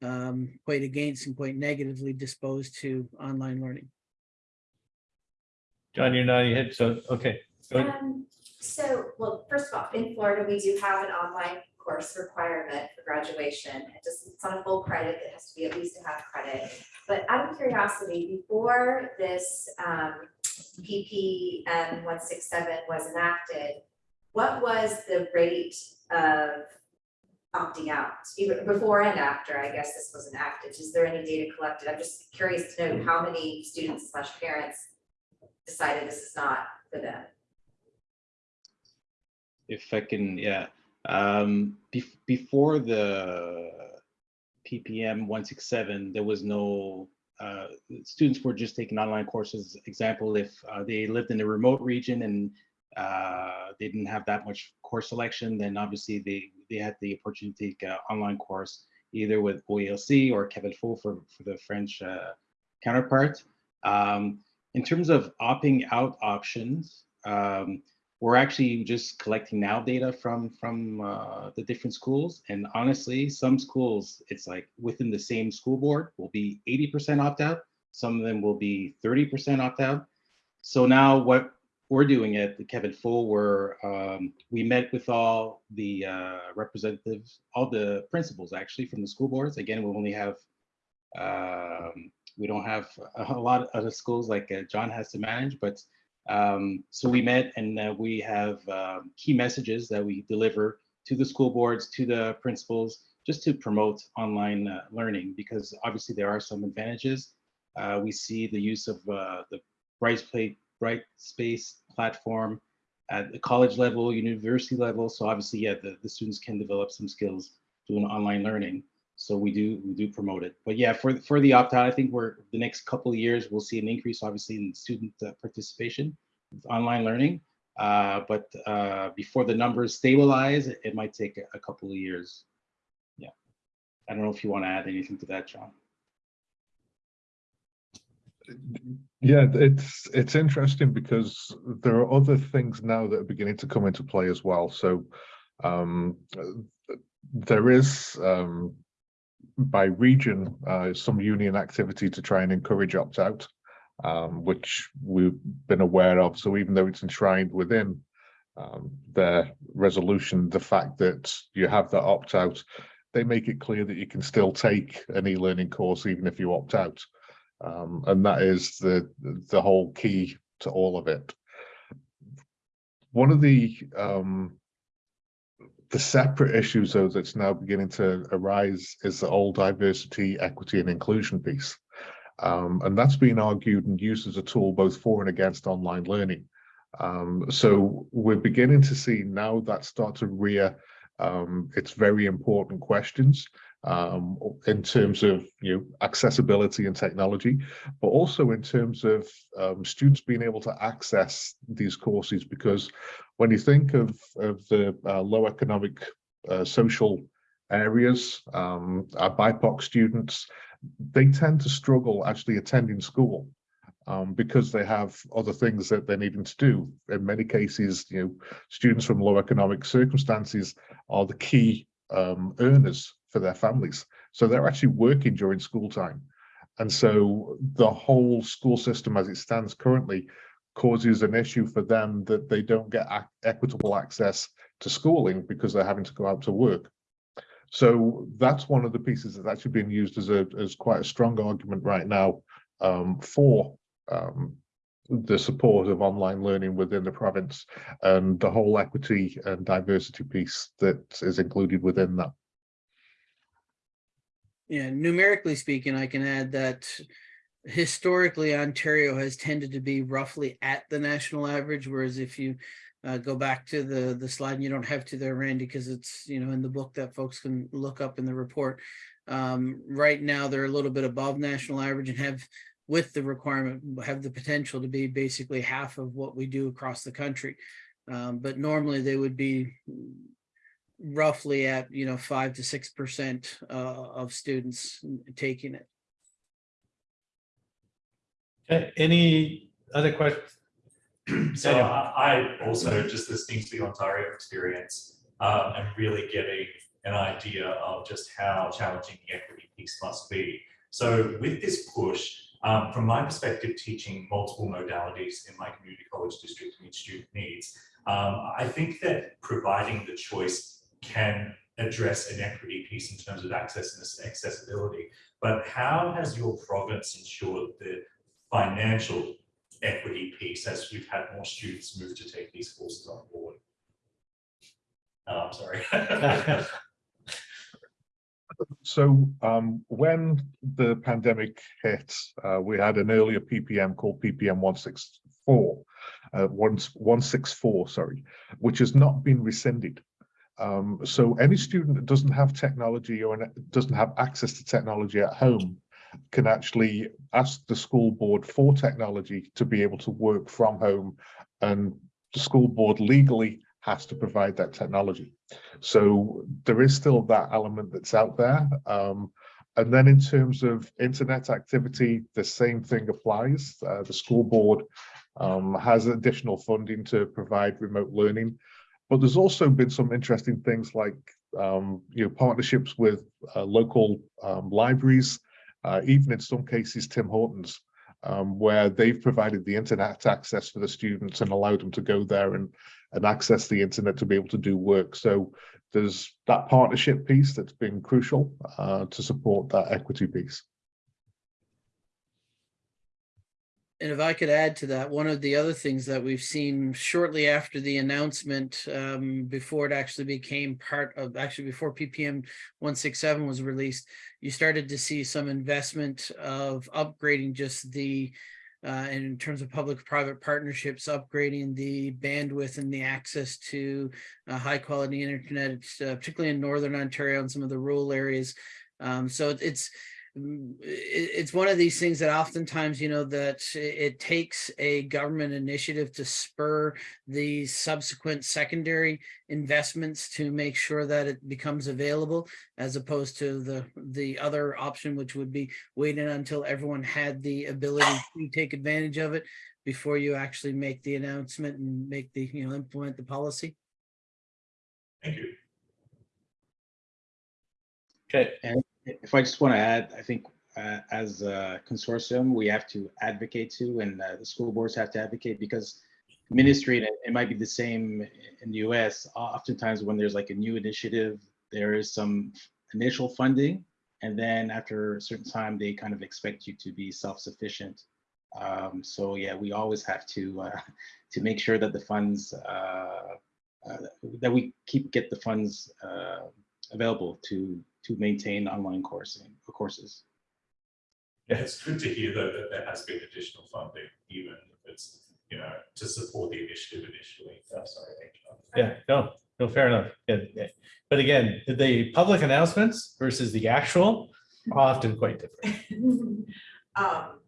um, quite against and quite negatively disposed to online learning. John, you're nodding your head, so, okay. go ahead. Um, so, well, first of all, in Florida, we do have an online course requirement for graduation. It just, it's on a full credit, it has to be at least a half credit. But out of curiosity, before this um PPM one six seven was enacted, what was the rate of opting out, even before and after, I guess this was enacted? Is there any data collected? I'm just curious to know how many students slash parents decided this is not for them. If I can, yeah, um, bef- before the PPM one six seven, there was no, uh, students were just taking online courses. Example, if uh, they lived in a remote region and uh, they didn't have that much course selection, then obviously they, they had the opportunity to take an online course either with OELC or CAVLFO for, for the French uh, counterpart. Um, in terms of opting out options, um, we're actually just collecting now data from from uh, the different schools. And honestly, some schools, it's like within the same school board will be 80% opt out. Some of them will be 30% opt out. So now what we're doing at the CAVLFO, where um, we met with all the uh, representatives, all the principals actually from the school boards. Again, we only have, um, we don't have a lot of other schools like uh, John has to manage, but um, so we met and uh, we have um, key messages that we deliver to the school boards, to the principals, just to promote online uh, learning, because obviously there are some advantages. Uh, we see the use of uh, the Brightspace, Brightspace platform at the college level, university level. So obviously, yeah, the, the students can develop some skills doing online learning. So we do we do promote it. But yeah, for for the opt out, I think we're the next couple of years we'll see an increase, obviously, in student uh, participation, online learning. Uh, but uh, before the numbers stabilize, it, it might take a, a couple of years. Yeah, I don't know if you want to add anything to that, John. Yeah, it's it's interesting because there are other things now that are beginning to come into play as well. So um, there is um, by region uh, some union activity to try and encourage opt out, um, which we've been aware of. So even though it's enshrined within um, their resolution, the fact that you have that opt out, they make it clear that you can still take an e-learning course even if you opt out. Um, and that is the the whole key to all of it. One of the um, the separate issues though that's now beginning to arise is the whole diversity, equity, and inclusion piece, um, and that's been argued and used as a tool both for and against online learning. Um, so we're beginning to see now that start to rear um, its very important questions um, in terms of you know accessibility and technology, but also in terms of um, students being able to access these courses. Because when you think of of the uh, low economic uh, social areas, um, our BIPOC students, they tend to struggle actually attending school. um, because they have other things that they're needing to do. In many cases, you know, students from low economic circumstances are the key um, earners for their families. So they're actually working during school time. And so the whole school system as it stands currently causes an issue for them that they don't get ac- equitable access to schooling because they're having to go out to work. So that's one of the pieces that's actually being used as a as quite a strong argument right now um, for um, the support of online learning within the province and the whole equity and diversity piece that is included within that. Yeah, numerically speaking, I can add that historically Ontario has tended to be roughly at the national average, whereas if you uh, go back to the the slide, and you don't have to there, Randy, because it's you know in the book that folks can look up in the report. Um, right now, they're a little bit above national average and have, with the requirement, have the potential to be basically half of what we do across the country. Um, but normally they would be roughly at you know five to six percent uh, of students taking it. Okay, any other questions? So I, I also, just listening to the Ontario experience, um, and really getting an idea of just how challenging the equity piece must be. So with this push, um, from my perspective, teaching multiple modalities in my community college district to meet student needs, um, I think that providing the choice can address an equity piece in terms of access and accessibility. But how has your province ensured the financial equity piece as we've had more students move to take these courses on board? Oh, I'm sorry. So um, when the pandemic hit, uh, we had an earlier PPM called PPM 164, uh, 164, sorry, which has not been rescinded. Um, so any student that doesn't have technology or doesn't have access to technology at home can actually ask the school board for technology to be able to work from home and the school board legally has to provide that technology. So there is still that element that's out there. Um, and then in terms of internet activity, the same thing applies. Uh, the school board um, has additional funding to provide remote learning. But there's also been some interesting things like um, you know partnerships with uh, local um, libraries, even in some cases Tim Hortons, um, where they've provided the internet access for the students and allowed them to go there and and access the internet to be able to do work. So there's that partnership piece that's been crucial uh, to support that equity piece. And if I could add to that, one of the other things that we've seen shortly after the announcement, um, before it actually became part of, actually before PPM 167 was released, you started to see some investment of upgrading just the, uh, in terms of public-private partnerships, upgrading the bandwidth and the access to uh, high-quality internet, uh, particularly in Northern Ontario and some of the rural areas. Um, so it's, it's one of these things that oftentimes, you know, that it takes a government initiative to spur the subsequent secondary investments to make sure that it becomes available as opposed to the the other option, which would be waiting until everyone had the ability to take advantage of it before you actually make the announcement and make the, you know, implement the policy. Thank you. Okay, And if I just want to add, I think uh, as a consortium, we have to advocate to, and uh, the school boards have to advocate because ministry, and it, might be the same in the US, oftentimes when there's like a new initiative, there is some initial funding, and then after a certain time, they kind of expect you to be self-sufficient. Um, so yeah, we always have to uh, to make sure that the funds uh, uh, that we keep get the funds uh, available to to maintain online coursing courses. Yeah, it's good to hear though that there has been additional funding, even if it's, you know, to support the initiative initially. Oh, sorry. John. yeah, no, no, fair enough. Yeah, yeah. But again, the public announcements versus the actual are often quite different. Um,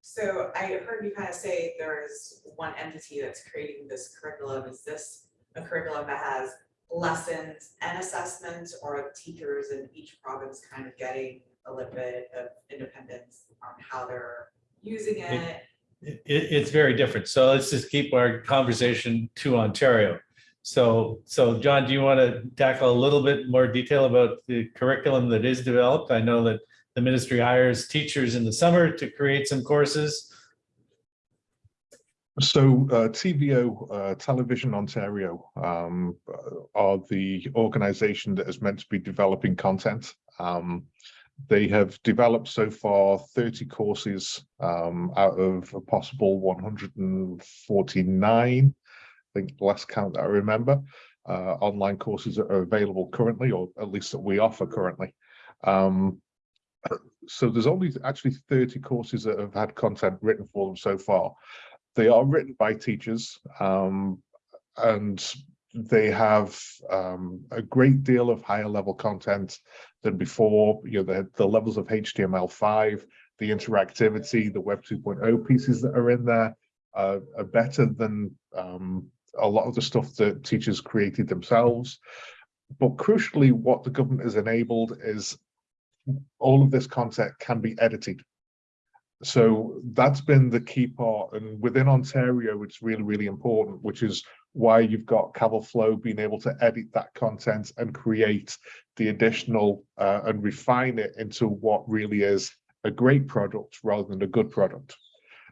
so I heard you kind of say there is one entity that's creating this curriculum. Is this a curriculum that has lessons and assessments or teachers in each province kind of getting a little bit of independence on how they're using it? it, it's very different. So let's just keep our conversation to Ontario. So, so John, do you want to tackle a little bit more detail about the curriculum that is developed? I know that the ministry hires teachers in the summer to create some courses. So uh, TVO, uh, Television Ontario, um, uh, are the organisation that is meant to be developing content. Um, they have developed so far 30 courses um, out of a possible 149, I think last count that I remember, uh, online courses that are available currently, or at least that we offer currently. Um, so there's only actually 30 courses that have had content written for them so far. They are written by teachers um, and they have um, a great deal of higher level content than before. You know, the, the levels of HTML5, the interactivity, the Web 2.0 pieces that are in there uh, are better than um, a lot of the stuff that teachers created themselves. But crucially, what the government has enabled is all of this content can be edited. So that's been the key part. And within Ontario, it's really, really important, which is why you've got CAVLFO being able to edit that content and create the additional uh, and refine it into what really is a great product rather than a good product.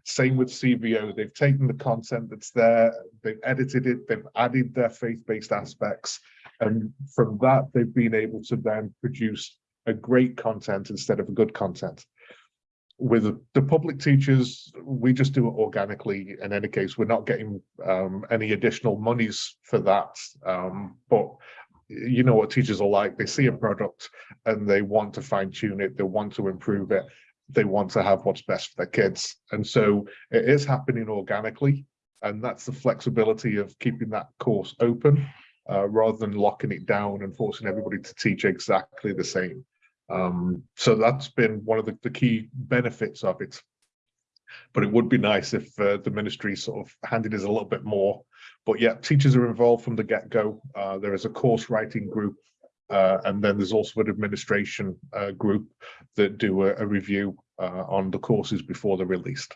Same with CVO, they've taken the content that's there, they've edited it, they've added their faith-based aspects, and from that, they've been able to then produce a great content instead of a good content with the public teachers, we just do it organically. In any case, we're not getting um, any additional monies for that. Um, but you know what teachers are like, they see a product and they want to fine tune it, they want to improve it, they want to have what's best for their kids. And so it is happening organically. And that's the flexibility of keeping that course open uh, rather than locking it down and forcing everybody to teach exactly the same. Um, so that's been one of the, the, key benefits of it. But it would be nice if uh, the ministry sort of handed us a little bit more. But yeah, teachers are involved from the get-go. Uh, there is a course writing group, uh, and then there's also an administration uh, group that do a, a review uh, on the courses before they're released.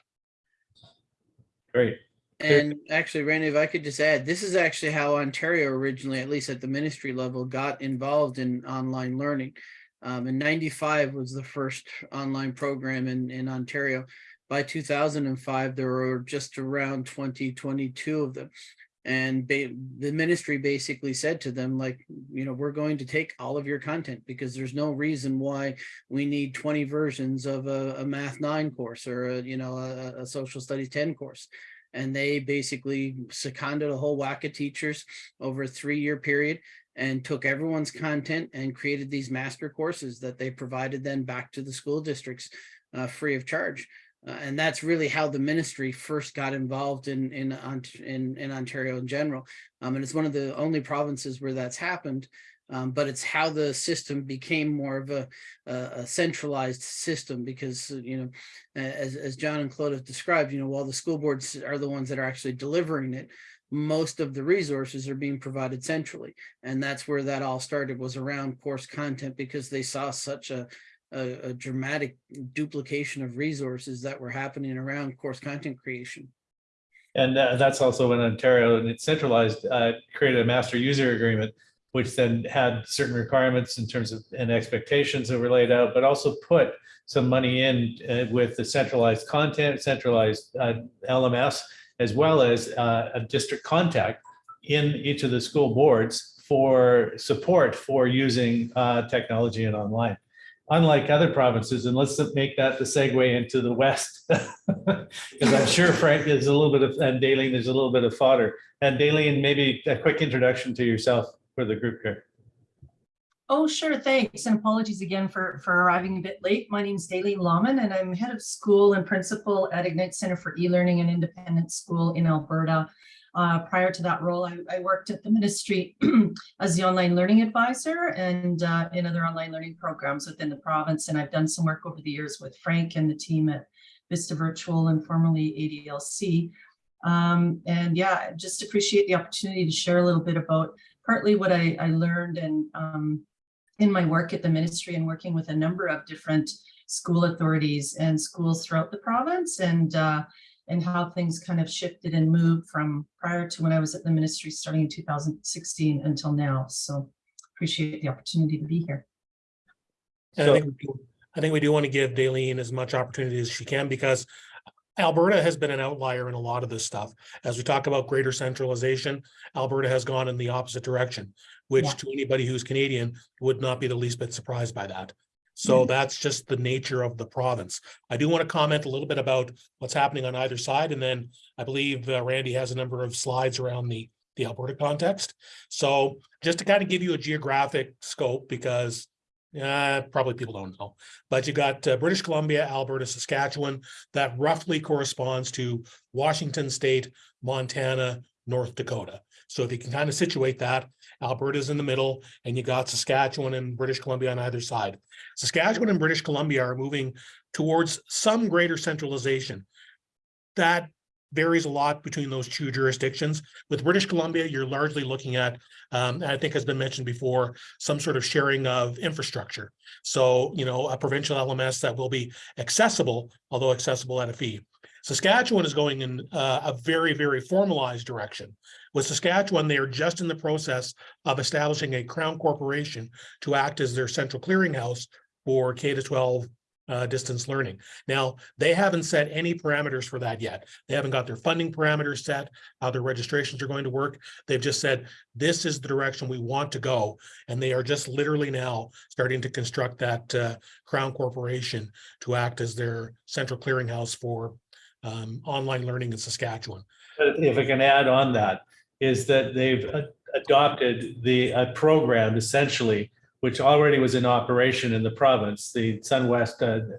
Great. And actually, Randy, if I could just add, this is actually how Ontario originally, at least at the ministry level, got involved in online learning. Um, in 95 was the first online program in, in Ontario. By 2005, there were just around 20, 22 of them. And the ministry basically said to them, like, you know, we're going to take all of your content because there's no reason why we need 20 versions of a, a Math 9 course or, a, you know, a, a Social Studies 10 course and they basically seconded a whole whack of teachers over a three-year period and took everyone's content and created these master courses that they provided then back to the school districts uh, free of charge. Uh, and that's really how the ministry first got involved in in in, in Ontario in general. Um, and it's one of the only provinces where that's happened. Um, but it's how the system became more of a, a, centralized system because, you know, as, as John and Claude have described, you know, while the school boards are the ones that are actually delivering it, most of the resources are being provided centrally. And that's where that all started was around course content because they saw such a, a, a dramatic duplication of resources that were happening around course content creation. And uh, that's also when Ontario and it's centralized uh, created a master user agreement, which then had certain requirements in terms of and expectations that were laid out, but also put some money in uh, with the centralized content, centralized uh, LMS, as well as uh, a district contact in each of the school boards for support for using uh, technology and online. Unlike other provinces, and let's make that the segue into the West, because I'm sure Frank is a little bit of, and Daleen, there's a little bit of fodder. And Daleen, maybe a quick introduction to yourself for the group here. Oh, sure. Thanks. And apologies again for, for arriving a bit late. My name is Daleen Lawman, and I'm head of school and principal at Ignite Center for E-Learning and Independent School in Alberta. Uh, prior to that role, I, I worked at the ministry as the online learning advisor and uh, in other online learning programs within the province. And I've done some work over the years with Frank and the team at Vista Virtual and formerly ADLC. Um, and yeah, just appreciate the opportunity to share a little bit about partly what I, I learned and um, in my work at the ministry and working with a number of different school authorities and schools throughout the province and uh, and how things kind of shifted and moved from prior to when I was at the ministry starting in 2016 until now. So appreciate the opportunity to be here. And I So- think, we do- I think we do want to give Daleen as much opportunity as she can because Alberta has been an outlier in a lot of this stuff. As we talk about greater centralization, Alberta has gone in the opposite direction, which Yeah. to anybody who's Canadian would not be the least bit surprised by that. So that's just the nature of the province. I do want to comment a little bit about what's happening on either side, and then I believe uh, Randy has a number of slides around the, the Alberta context. So just to kind of give you a geographic scope, because uh, probably people don't know, but you got uh, British Columbia, Alberta, Saskatchewan, that roughly corresponds to Washington State, Montana, North Dakota. So if you can kind of situate that, Alberta's in the middle and you got Saskatchewan and British Columbia on either side. Saskatchewan and British Columbia are moving towards some greater centralization. That varies a lot between those two jurisdictions. With British Columbia, you're largely looking at, um, I think has been mentioned before, some sort of sharing of infrastructure. So, you know, a provincial LMS that will be accessible, although accessible at a fee. Saskatchewan is going in uh, a very, very formalized direction. With Saskatchewan, they are just in the process of establishing a crown corporation to act as their central clearinghouse for K to 12 uh, distance learning. Now, they haven't set any parameters for that yet. They haven't got their funding parameters set, how their registrations are going to work. They've just said, this is the direction we want to go. And they are just literally now starting to construct that uh, crown corporation to act as their central clearinghouse for um, online learning in Saskatchewan. If I can add on that, is that they've adopted the program essentially, which already was in operation in the province, the SunWest uh,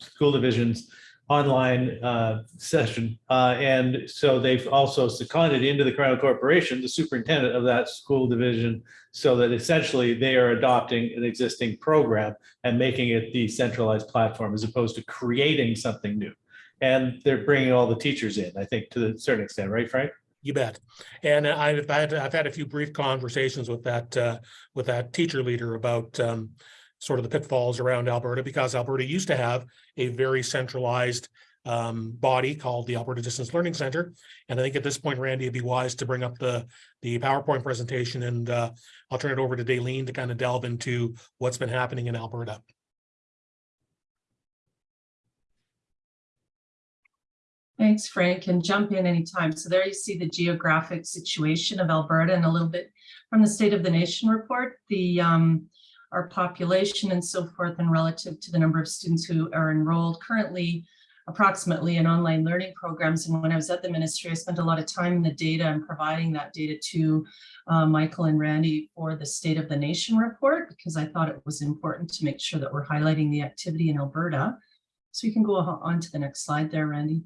School Division's online uh, session. Uh, And so they've also seconded into the Crown Corporation, the superintendent of that school division, so that essentially they are adopting an existing program and making it the centralized platform as opposed to creating something new. And they're bringing all the teachers in, I think, to a certain extent, right, Frank? You bet. And I've had, I've had a few brief conversations with that, uh, with that teacher leader about, um, sort of the pitfalls around Alberta, because Alberta used to have a very centralized, um, body called the Alberta Distance Learning Center. And I think at this point, Randy, it'd be wise to bring up the, the PowerPoint presentation and, uh, I'll turn it over to Daleen to kind of delve into what's been happening in Alberta. Thanks, Frank, and jump in anytime. So there you see the geographic situation of Alberta and a little bit from the State of the Nation report, the um, our population and so forth and relative to the number of students who are enrolled currently approximately in online learning programs. And when I was at the ministry, I spent a lot of time in the data and providing that data to uh, Michael and Randy for the State of the Nation report, because I thought it was important to make sure that we're highlighting the activity in Alberta. So you can go on to the next slide there, Randy.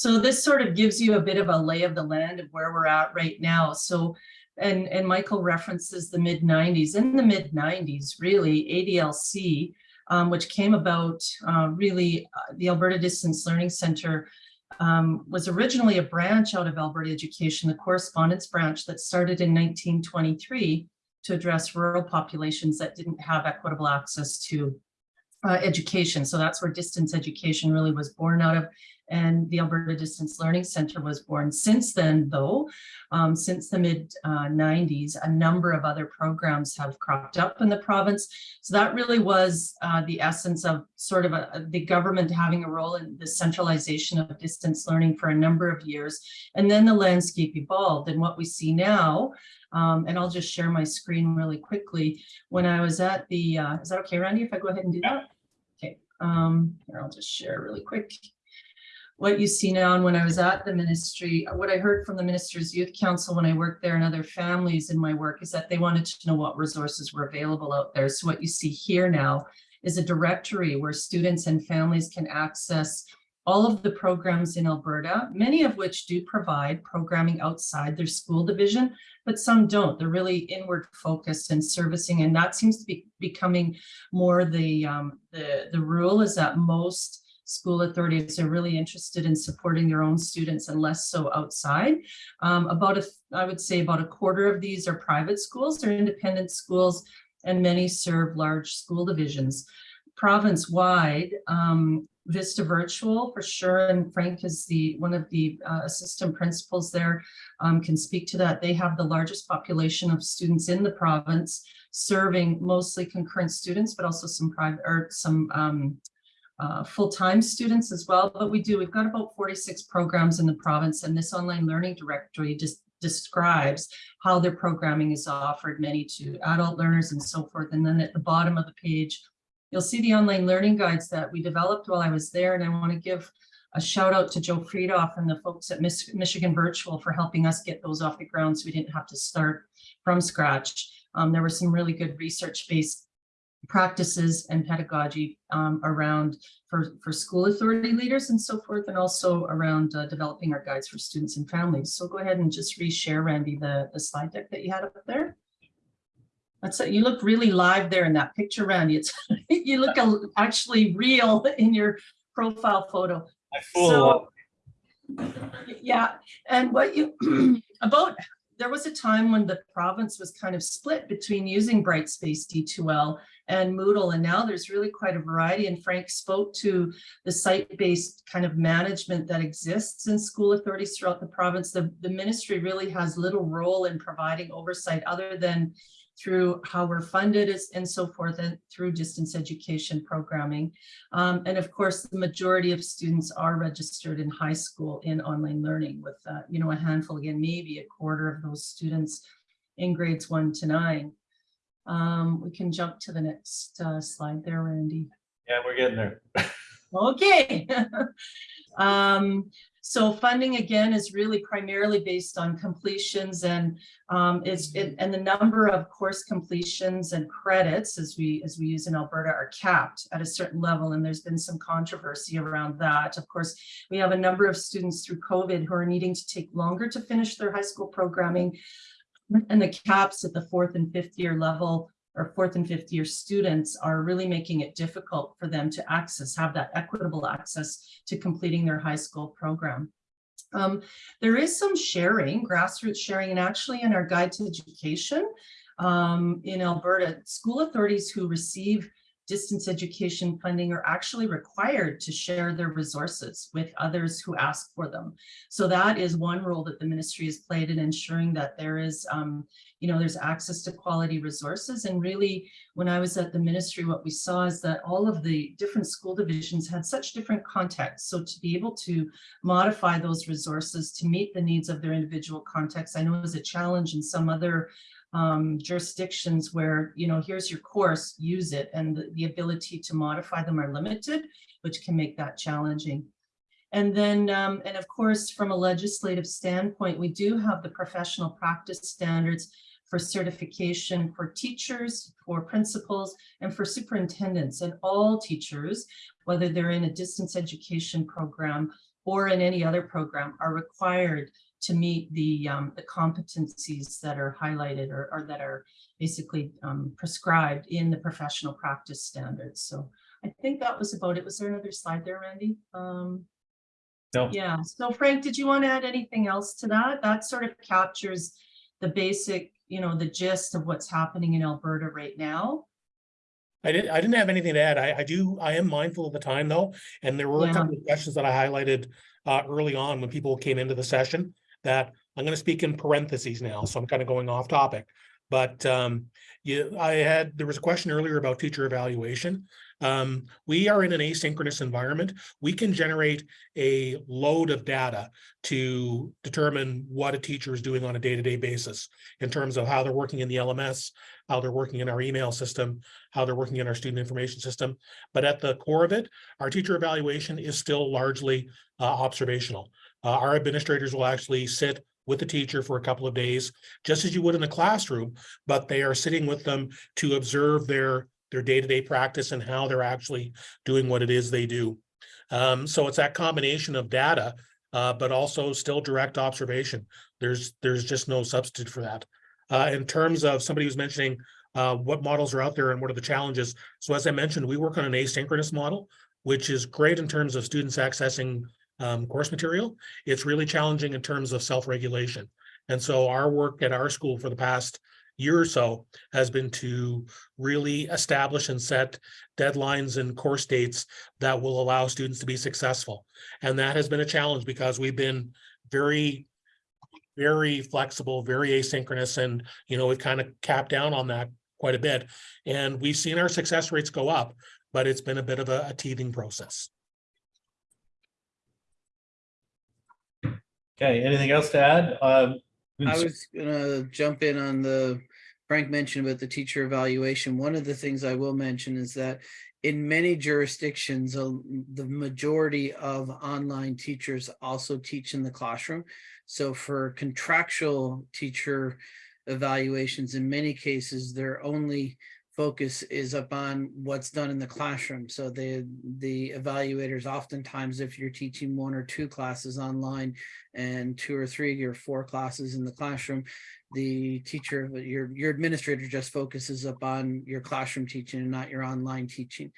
So this sort of gives you a bit of a lay of the land of where we're at right now. So, and, and Michael references the mid 90s. In the mid 90s, really, ADLC, um, which came about uh, really, uh, the Alberta Distance Learning Center um, was originally a branch out of Alberta Education, the correspondence branch that started in 1923 to address rural populations that didn't have equitable access to uh, education. So that's where distance education really was born out of and the Alberta Distance Learning Center was born. Since then, though, um, since the mid uh, 90s, a number of other programs have cropped up in the province. So that really was uh, the essence of sort of a, the government having a role in the centralization of distance learning for a number of years. And then the landscape evolved and what we see now um, and I'll just share my screen really quickly. When I was at the, uh, is that okay, Randy, if I go ahead and do that? Okay, um, here, I'll just share really quick what you see now and when I was at the ministry, what I heard from the Minister's Youth Council when I worked there and other families in my work is that they wanted to know what resources were available out there. So what you see here now is a directory where students and families can access all of the programs in Alberta, many of which do provide programming outside their school division, but some don't. They're really inward focused and servicing, and that seems to be becoming more the, um, the, the rule is that most school authorities are really interested in supporting their own students and less so outside. Um, about, a, I would say about a quarter of these are private schools, they're independent schools, and many serve large school divisions. province-wide, um, Vista Virtual for sure, and Frank is the, one of the uh, assistant principals there, um, can speak to that. They have the largest population of students in the province, serving mostly concurrent students, but also some private, or some um, uh, full-time students as well, but we do, we've got about 46 programs in the province, and this online learning directory just describes how their programming is offered, many to adult learners and so forth. And then at the bottom of the page, you'll see the online learning guides that we developed while I was there. And I want to give a shout out to Joe Freidhoff and the folks at Michigan Virtual for helping us get those off the ground so we didn't have to start from scratch. Um, there were some really good research-based practices and pedagogy um, around for, for school authority leaders and so forth, and also around uh, developing our guides for students and families. So go ahead and just reshare, Randy, the, the slide deck that you had up there. That's it. You look really live there in that picture, Randy. It's you look a, actually real in your profile photo. I fool So- Yeah, and what you, about, there was a time when the province was kind of split between using Brightspace D2L and Moodle, and now there's really quite a variety, and Frank spoke to the site-based kind of management that exists in school authorities throughout the province. The, the ministry really has little role in providing oversight other than through how we're funded is- and so forth, and through distance education programming. Um, and of course, the majority of students are registered in high school in online learning with, uh, you know, a handful, again, maybe a quarter of those students in grades one to nine. Um, we can jump to the next uh, slide there, Randy. Yeah, we're getting there. Okay. Um, so funding again is really primarily based on completions and um, it's it, and the number of course completions and credits as we as we use in Alberta are capped at a certain level and there's been some controversy around that. Of course, we have a number of students through COVID who are needing to take longer to finish their high school programming and the caps at the fourth and fifth year level or fourth and fifth year students are really making it difficult for them to access, have that equitable access to completing their high school program. Um, there is some sharing, grassroots sharing, and actually in our guide to education um, in Alberta, school authorities who receive distance education funding are actually required to share their resources with others who ask for them. So that is one role that the ministry has played in ensuring that there is, um, you know, there's access to quality resources. And really, when I was at the ministry, what we saw is that all of the different school divisions had such different contexts. So to be able to modify those resources to meet the needs of their individual contexts, I know is a challenge in some other um, jurisdictions where, you know, here's your course, use it, and the, the ability to modify them are limited, which can make that challenging. And then, um, and of course, from a legislative standpoint, we do have the professional practice standards for certification for teachers, for principals, and for superintendents. And all teachers, whether they're in a distance education program or in any other program, are required to meet the, um, the competencies that are highlighted or, or that are basically um, prescribed in the professional practice standards. So I think that was about it. Was there another slide there, Randy? Um, No. yeah, so Frank, did you want to add anything else to that? That sort of captures the basic, you know, the gist of what's happening in Alberta right now. I didn't, I didn't have anything to add. I, I do, I am mindful of the time though, and there were a couple of questions that I highlighted uh, early on when people came into the session that I'm gonna speak in parentheses now, so I'm kind of going off topic. But um, you, I had, there was a question earlier about teacher evaluation. Um, we are in an asynchronous environment. We can generate a load of data to determine what a teacher is doing on a day-to-day basis in terms of how they're working in the LMS, how they're working in our email system, how they're working in our student information system. But at the core of it, our teacher evaluation is still largely uh, observational. Uh, our administrators will actually sit with the teacher for a couple of days, just as you would in the classroom, but they are sitting with them to observe their their day-to-day practice and how they're actually doing what it is they do. Um, so it's that combination of data, uh, but also still direct observation. There's there's just no substitute for that. Uh, in terms of somebody who's mentioning uh, what models are out there and what are the challenges. So as I mentioned, we work on an asynchronous model, which is great in terms of students accessing um, course material. It's really challenging in terms of self-regulation. And so our work at our school for the past year or so has been to really establish and set deadlines and course dates that will allow students to be successful. And that has been a challenge because we've been very, very flexible, very asynchronous, and, you know, we've kind of capped down on that quite a bit. And we've seen our success rates go up, but it's been a bit of a a teething process. Okay, anything else to add? Um, I was gonna jump in on the, Frank mentioned about the teacher evaluation. One of the things I will mention is that in many jurisdictions, uh, the majority of online teachers also teach in the classroom. So for contractual teacher evaluations, in many cases, they're only focus is upon what's done in the classroom. So the, the evaluators oftentimes, if you're teaching one or two classes online and two or three or four classes in the classroom, the teacher, your, your administrator just focuses upon your classroom teaching and not your online teaching.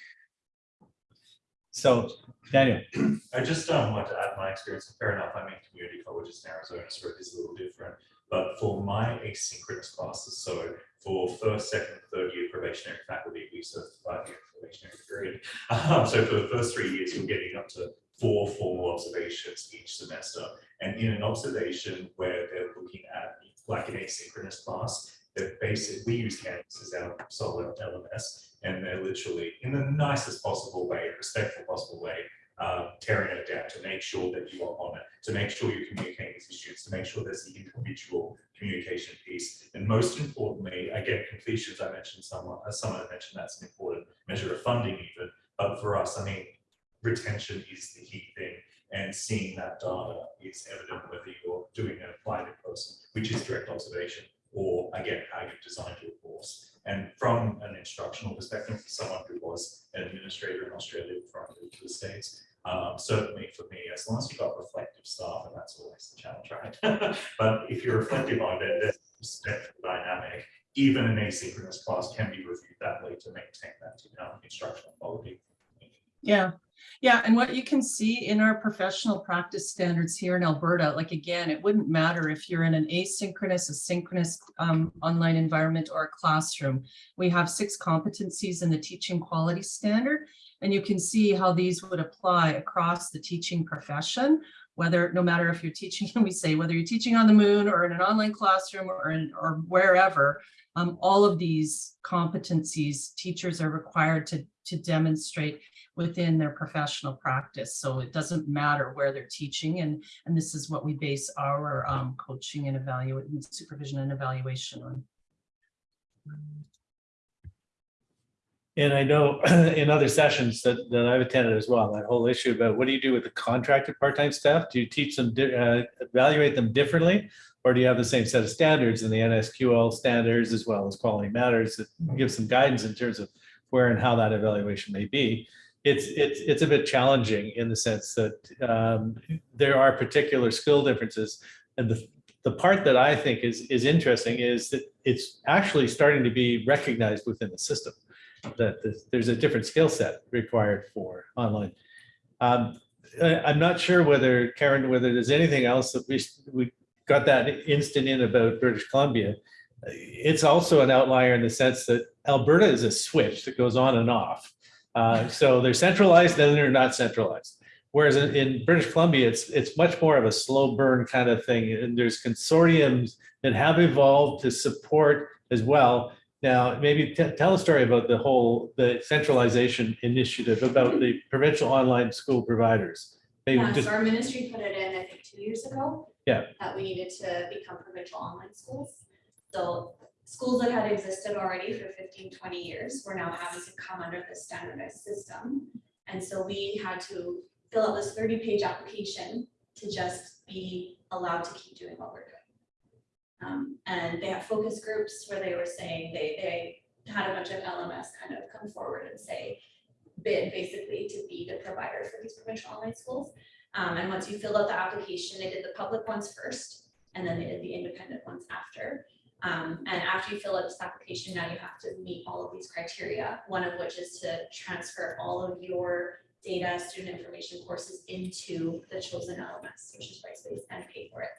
So, Daniel, I just um, want to add my experience. Fair enough, I'm in community colleges in Arizona, so it is a little different. But for my asynchronous classes, so for first, second, third year probationary faculty, we serve five year probationary period. Um, so for the first three years, you're getting up to four formal observations each semester. And in an observation where they're looking at like an asynchronous class, they're basic, we use Canvas as our solid LMS, and they're literally in the nicest possible way, respectful possible way, uh, tearing it down to make sure that you are on it, to make sure you're communicating with your students, to make sure there's the individual communication piece. And most importantly, again, completions, I mentioned someone, as someone mentioned, that's an important measure of funding even. But for us, I mean, retention is the key thing. And seeing that data is evident whether you're doing a blinded person, which is direct observation, or again, how you've designed your course. And from an instructional perspective, for someone who was an administrator in Australia before I moved to the States, um, certainly for me, as long as you've got reflective staff, and that's always the challenge, right? but if you're reflective on it, there's respectful dynamic, even an asynchronous class can be reviewed that way to maintain that instructional quality. Yeah, yeah, and what you can see in our professional practice standards here in Alberta, like again, it wouldn't matter if you're in an asynchronous, asynchronous um, online environment or a classroom. We have six competencies in the teaching quality standard, and you can see how these would apply across the teaching profession, whether, no matter if you're teaching, we say, whether you're teaching on the moon or in an online classroom or, in, or wherever, um, all of these competencies teachers are required to, to demonstrate within their professional practice. So it doesn't matter where they're teaching and, and this is what we base our um, coaching and evaluation, supervision and evaluation on. and I know in other sessions that, that I've attended as well, that whole issue about what do you do with the contracted part-time staff? Do you teach them, uh, evaluate them differently? Or do you have the same set of standards in the NSQOL standards as well as quality matters that give some guidance in terms of where and how that evaluation may be? It's, it's, it's a bit challenging in the sense that um, there are particular skill differences. And the, the part that I think is, is interesting is that it's actually starting to be recognized within the system that there's- a different skill set required for online. Um, I- I'm not sure whether, Karen, whether there's anything else that we, we got that instant in about British Columbia. It's also an outlier in the sense that Alberta is a switch that goes on and off. Uh, So they're centralized, then they're not centralized. Whereas in- in British Columbia, it's, it's much more of a slow burn kind of thing. And there's consortiums that have evolved to support as well. Now, maybe tell a story about the whole, the centralization initiative about the provincial online school providers. Maybe Yeah, just, so our ministry put it in, I think, two years ago. Yeah. That we needed to become provincial online schools. So schools that had existed already for 15, 20 years were now having to come under this standardized system. And so we had to fill out this thirty page application to just be allowed to keep doing what we're doing. Um, and they had focus groups where they were saying they, they had a bunch of LMS kind of come forward and say, bid basically to be the provider for these provincial online schools. Um, and once you filled out the application, they did the public ones first, and then they did the independent ones after. Um, and after you fill out this application, now you have to meet all of these criteria, one of which is to transfer all of your data, student information courses into the chosen LMS, which is Brightspace, and pay for it.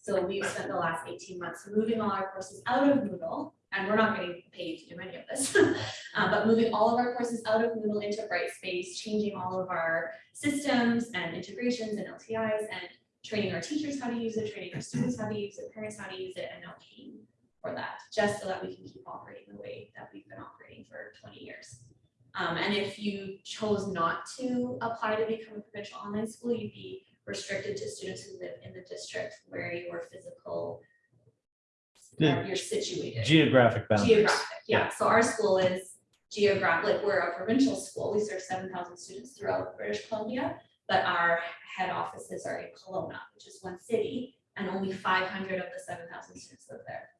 So we've spent the last eighteen months moving all our courses out of Moodle and we're not getting paid to do any of this. Uh, but moving all of our courses out of Moodle into Brightspace, changing all of our systems and integrations and LTIs and training our teachers how to use it, training our students how to use it, parents how to use it, and now paying for that, just so that we can keep operating the way that we've been operating for twenty years. Um, and if you chose not to apply to become a provincial online school, you'd be restricted to students who live in the district where your physical you're situated. Geographic boundaries. Geographic, yeah, so our school is geographic, like we're a provincial school, we serve seven thousand students throughout British Columbia. But our head offices are in Kelowna, which is one city, and only five hundred of the seven thousand students live there.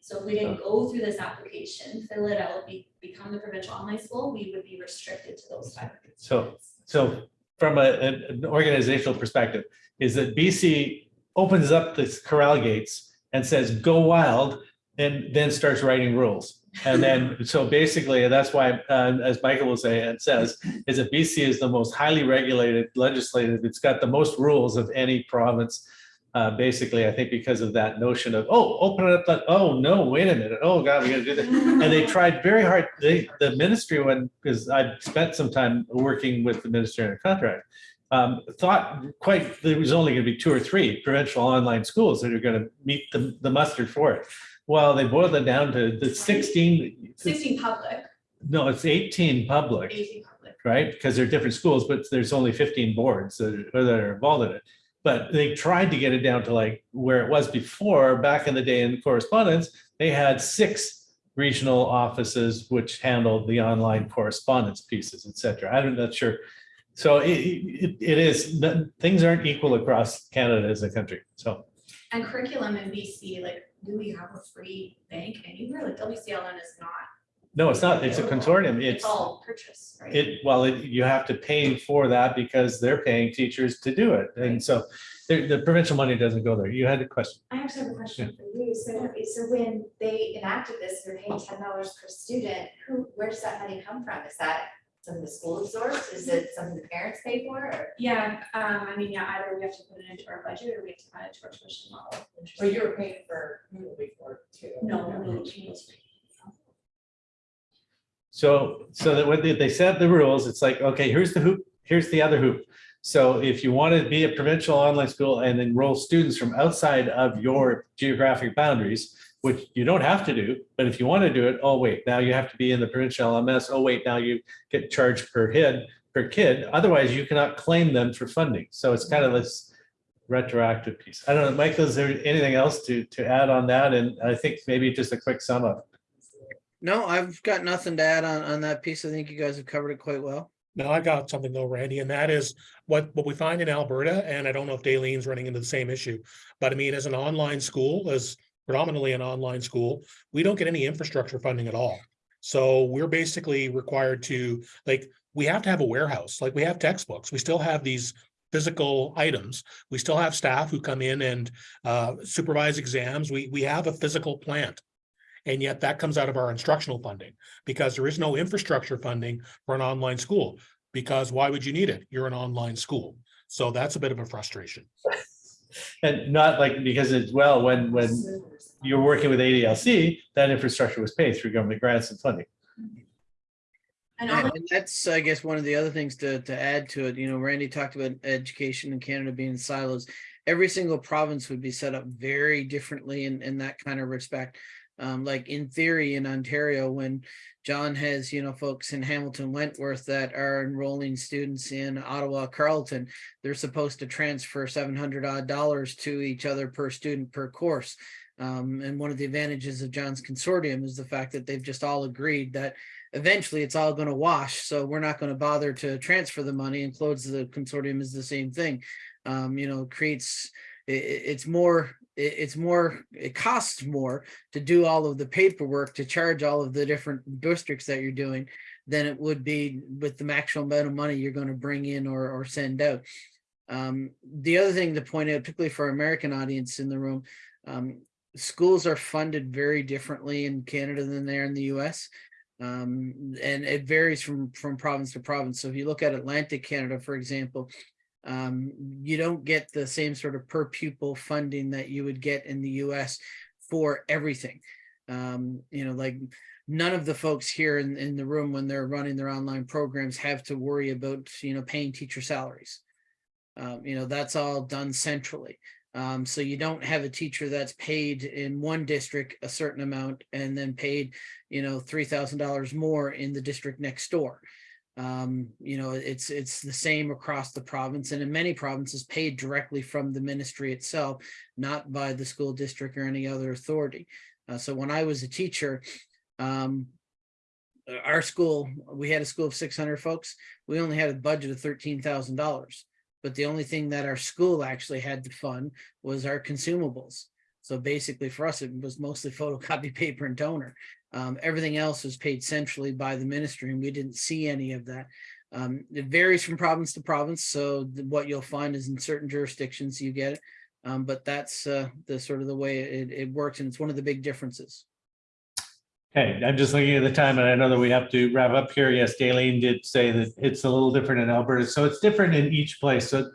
So if we didn't go through this application, fill it out, be, become the provincial online school, we would be restricted to those five hundred. So, so from a, an an organizational perspective, is that BC opens up this corral gates and says, go wild, and then starts writing rules. And then, so basically, that's why, uh, as Michael will say, and says, is that BC is the most highly regulated legislative. It's got the most rules of any province. Uh, basically, I think because of that notion of, oh, open it up, oh, no, wait a minute, oh, God, we gotta do that. And they tried very hard, they, the ministry, when, because I spent some time working with the ministry on a contract, um, thought quite, there was only gonna be two or three provincial online schools that are gonna meet the, the mustard for it. Well, they boiled it down to the 16. 16 public, no, it's eighteen public, eighteen public. right? Because they're different schools, but there's only fifteen boards that are, that are involved in it. But they tried to get it down to like where it was before, back in the day in correspondence, they had six regional offices which handled the online correspondence pieces, et cetera. I'm not sure. So it, it, it is, things aren't equal across Canada as a country, so. And curriculum in BC, like, do we have a free bank anywhere? Like WCLN is not. No, it's not, it's a consortium, It's it's, all purchase, right? it, well, it- you have to pay for that because they're paying teachers to do it. And so the, the provincial money doesn't go there. You had a question. I actually have a question for you. So, so when they enacted this, they're paying ten dollars per student, who, where does that money come from? Is that something the school absorbs? Is it something the parents pay for or? Yeah, um, I mean, yeah, either we have to put it into our budget or we have to add it to our tuition model. Well, you were paying for Moodle before too. No, no, no, change. So, so that when they, they set the rules, it's like, okay, here's the hoop, here's the other hoop. So if you want to be a provincial online school and enroll students from outside of your geographic boundaries, which you don't have to do, but if you want to do it, oh, wait, now you have to be in the provincial LMS. Oh, wait, now you get charged per head, per kid. Otherwise, you cannot claim them for funding. So it's kind of this retroactive piece. I don't know, Michael, is there anything else to, to add on that? And I think maybe just a quick sum up. No, I've got nothing to add on, on that piece. I think you guys have covered it quite well. No, I got something though, Randy, and that is what, what we find in Alberta, and I don't know if Daleen's running into the same issue. But I mean, as an online school, as predominantly an online school, we don't get any infrastructure funding at all. So we're basically required to, like, we have to have a warehouse, like we have textbooks, we still have these physical items. We still have staff who come in and uh, supervise exams. We, we have a physical plant. And yet that comes out of our instructional funding because there is no infrastructure funding for an online school. Because why would you need it? You're an online school. So that's a bit of a frustration. And not like, because as well, when, when you're working with ADLC, that infrastructure was paid through government grants and funding. And And that's, I guess, one of the other things to, to add to it, you know, Randy talked about education in Canada being in silos. Every single province would be set up very differently in, in that kind of respect. Um, like in theory in Ontario, when John has, you know, folks in Hamilton, Wentworth that are enrolling students in Ottawa, Carleton, they're supposed to transfer seven hundred odd dollars to each other per student per course. Um, and one of the advantages of John's consortium is the fact that they've just all agreed that eventually it's all going to wash. So we're not going to bother to transfer the money and close the consortium is the same thing. Um, you know, creates, i- i- it's more, i- it's more, it costs more to do all of the paperwork, to charge all of the different districts that you're doing than it would be with the maximum amount of money you're going to bring in or, or send out. Um, the other thing to point out, particularly for our American audience in the room, um, schools are funded very differently in Canada than they are in the US. Um, and it varies from, from province to province. So if you look at Atlantic Canada, for example, um, you don't get the same sort of per pupil funding that you would get in the US for everything. Um, you know, like none of the folks here in, in the room, when they're running their online programs, have to worry about, you know, paying teacher salaries. Um, you know, that's all done centrally. Um, so you don't have a teacher that's paid in one district a certain amount and then paid, you know, three thousand dollars more in the district next door. Um, you know, it's it's the same across the province and in many provinces paid directly from the ministry itself, not by the school district or any other authority. Uh, so when I was a teacher, um, our school, we had a school of six hundred folks. We only had a budget of thirteen thousand dollars. But the only thing that our school actually had to fund was our consumables. So basically for us, it was mostly photocopy paper and toner. Um, everything else was paid centrally by the ministry and we didn't see any of that. Um, it varies from province to province. So what you'll find is in certain jurisdictions you get it. Um, but that's uh, the sort of the way it, it works and it's one of the big differences. Okay, I'm just looking at the time and I know that we have to wrap up here. Yes, Daleen did say that it's a little different in Alberta, so it's different in each place. So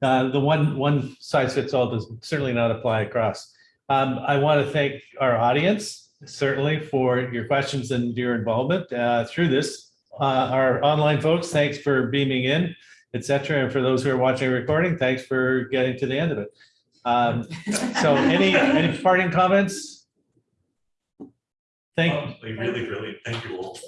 uh, the one, one size fits all does certainly not apply across. Um, I want to thank our audience certainly for your questions and your involvement uh, through this. Uh, Our online folks, thanks for beaming in, et cetera. And for those who are watching recording, thanks for getting to the end of it. Um, So any, any parting comments? Thank, Oh, Really really, Thank you all.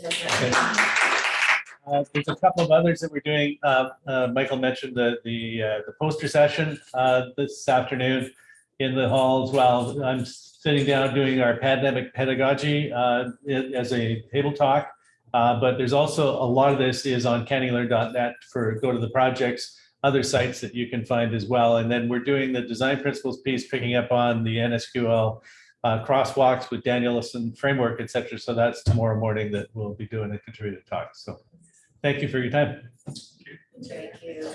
Uh, There's a couple of others that we're doing. Uh, uh, Michael mentioned the, the, uh, the poster session uh, this afternoon in the hall as well. I'm sitting down doing our pandemic pedagogy uh, as a table talk. Uh, But there's also, a lot of this is on canelearn.net for go to the projects, other sites that you can find as well. And then we're doing the design principles piece, picking up on the NSQOL uh, crosswalks with Danielson framework, et cetera. So that's tomorrow morning that we'll be doing a contributed talk. So thank you for your time. Thank you.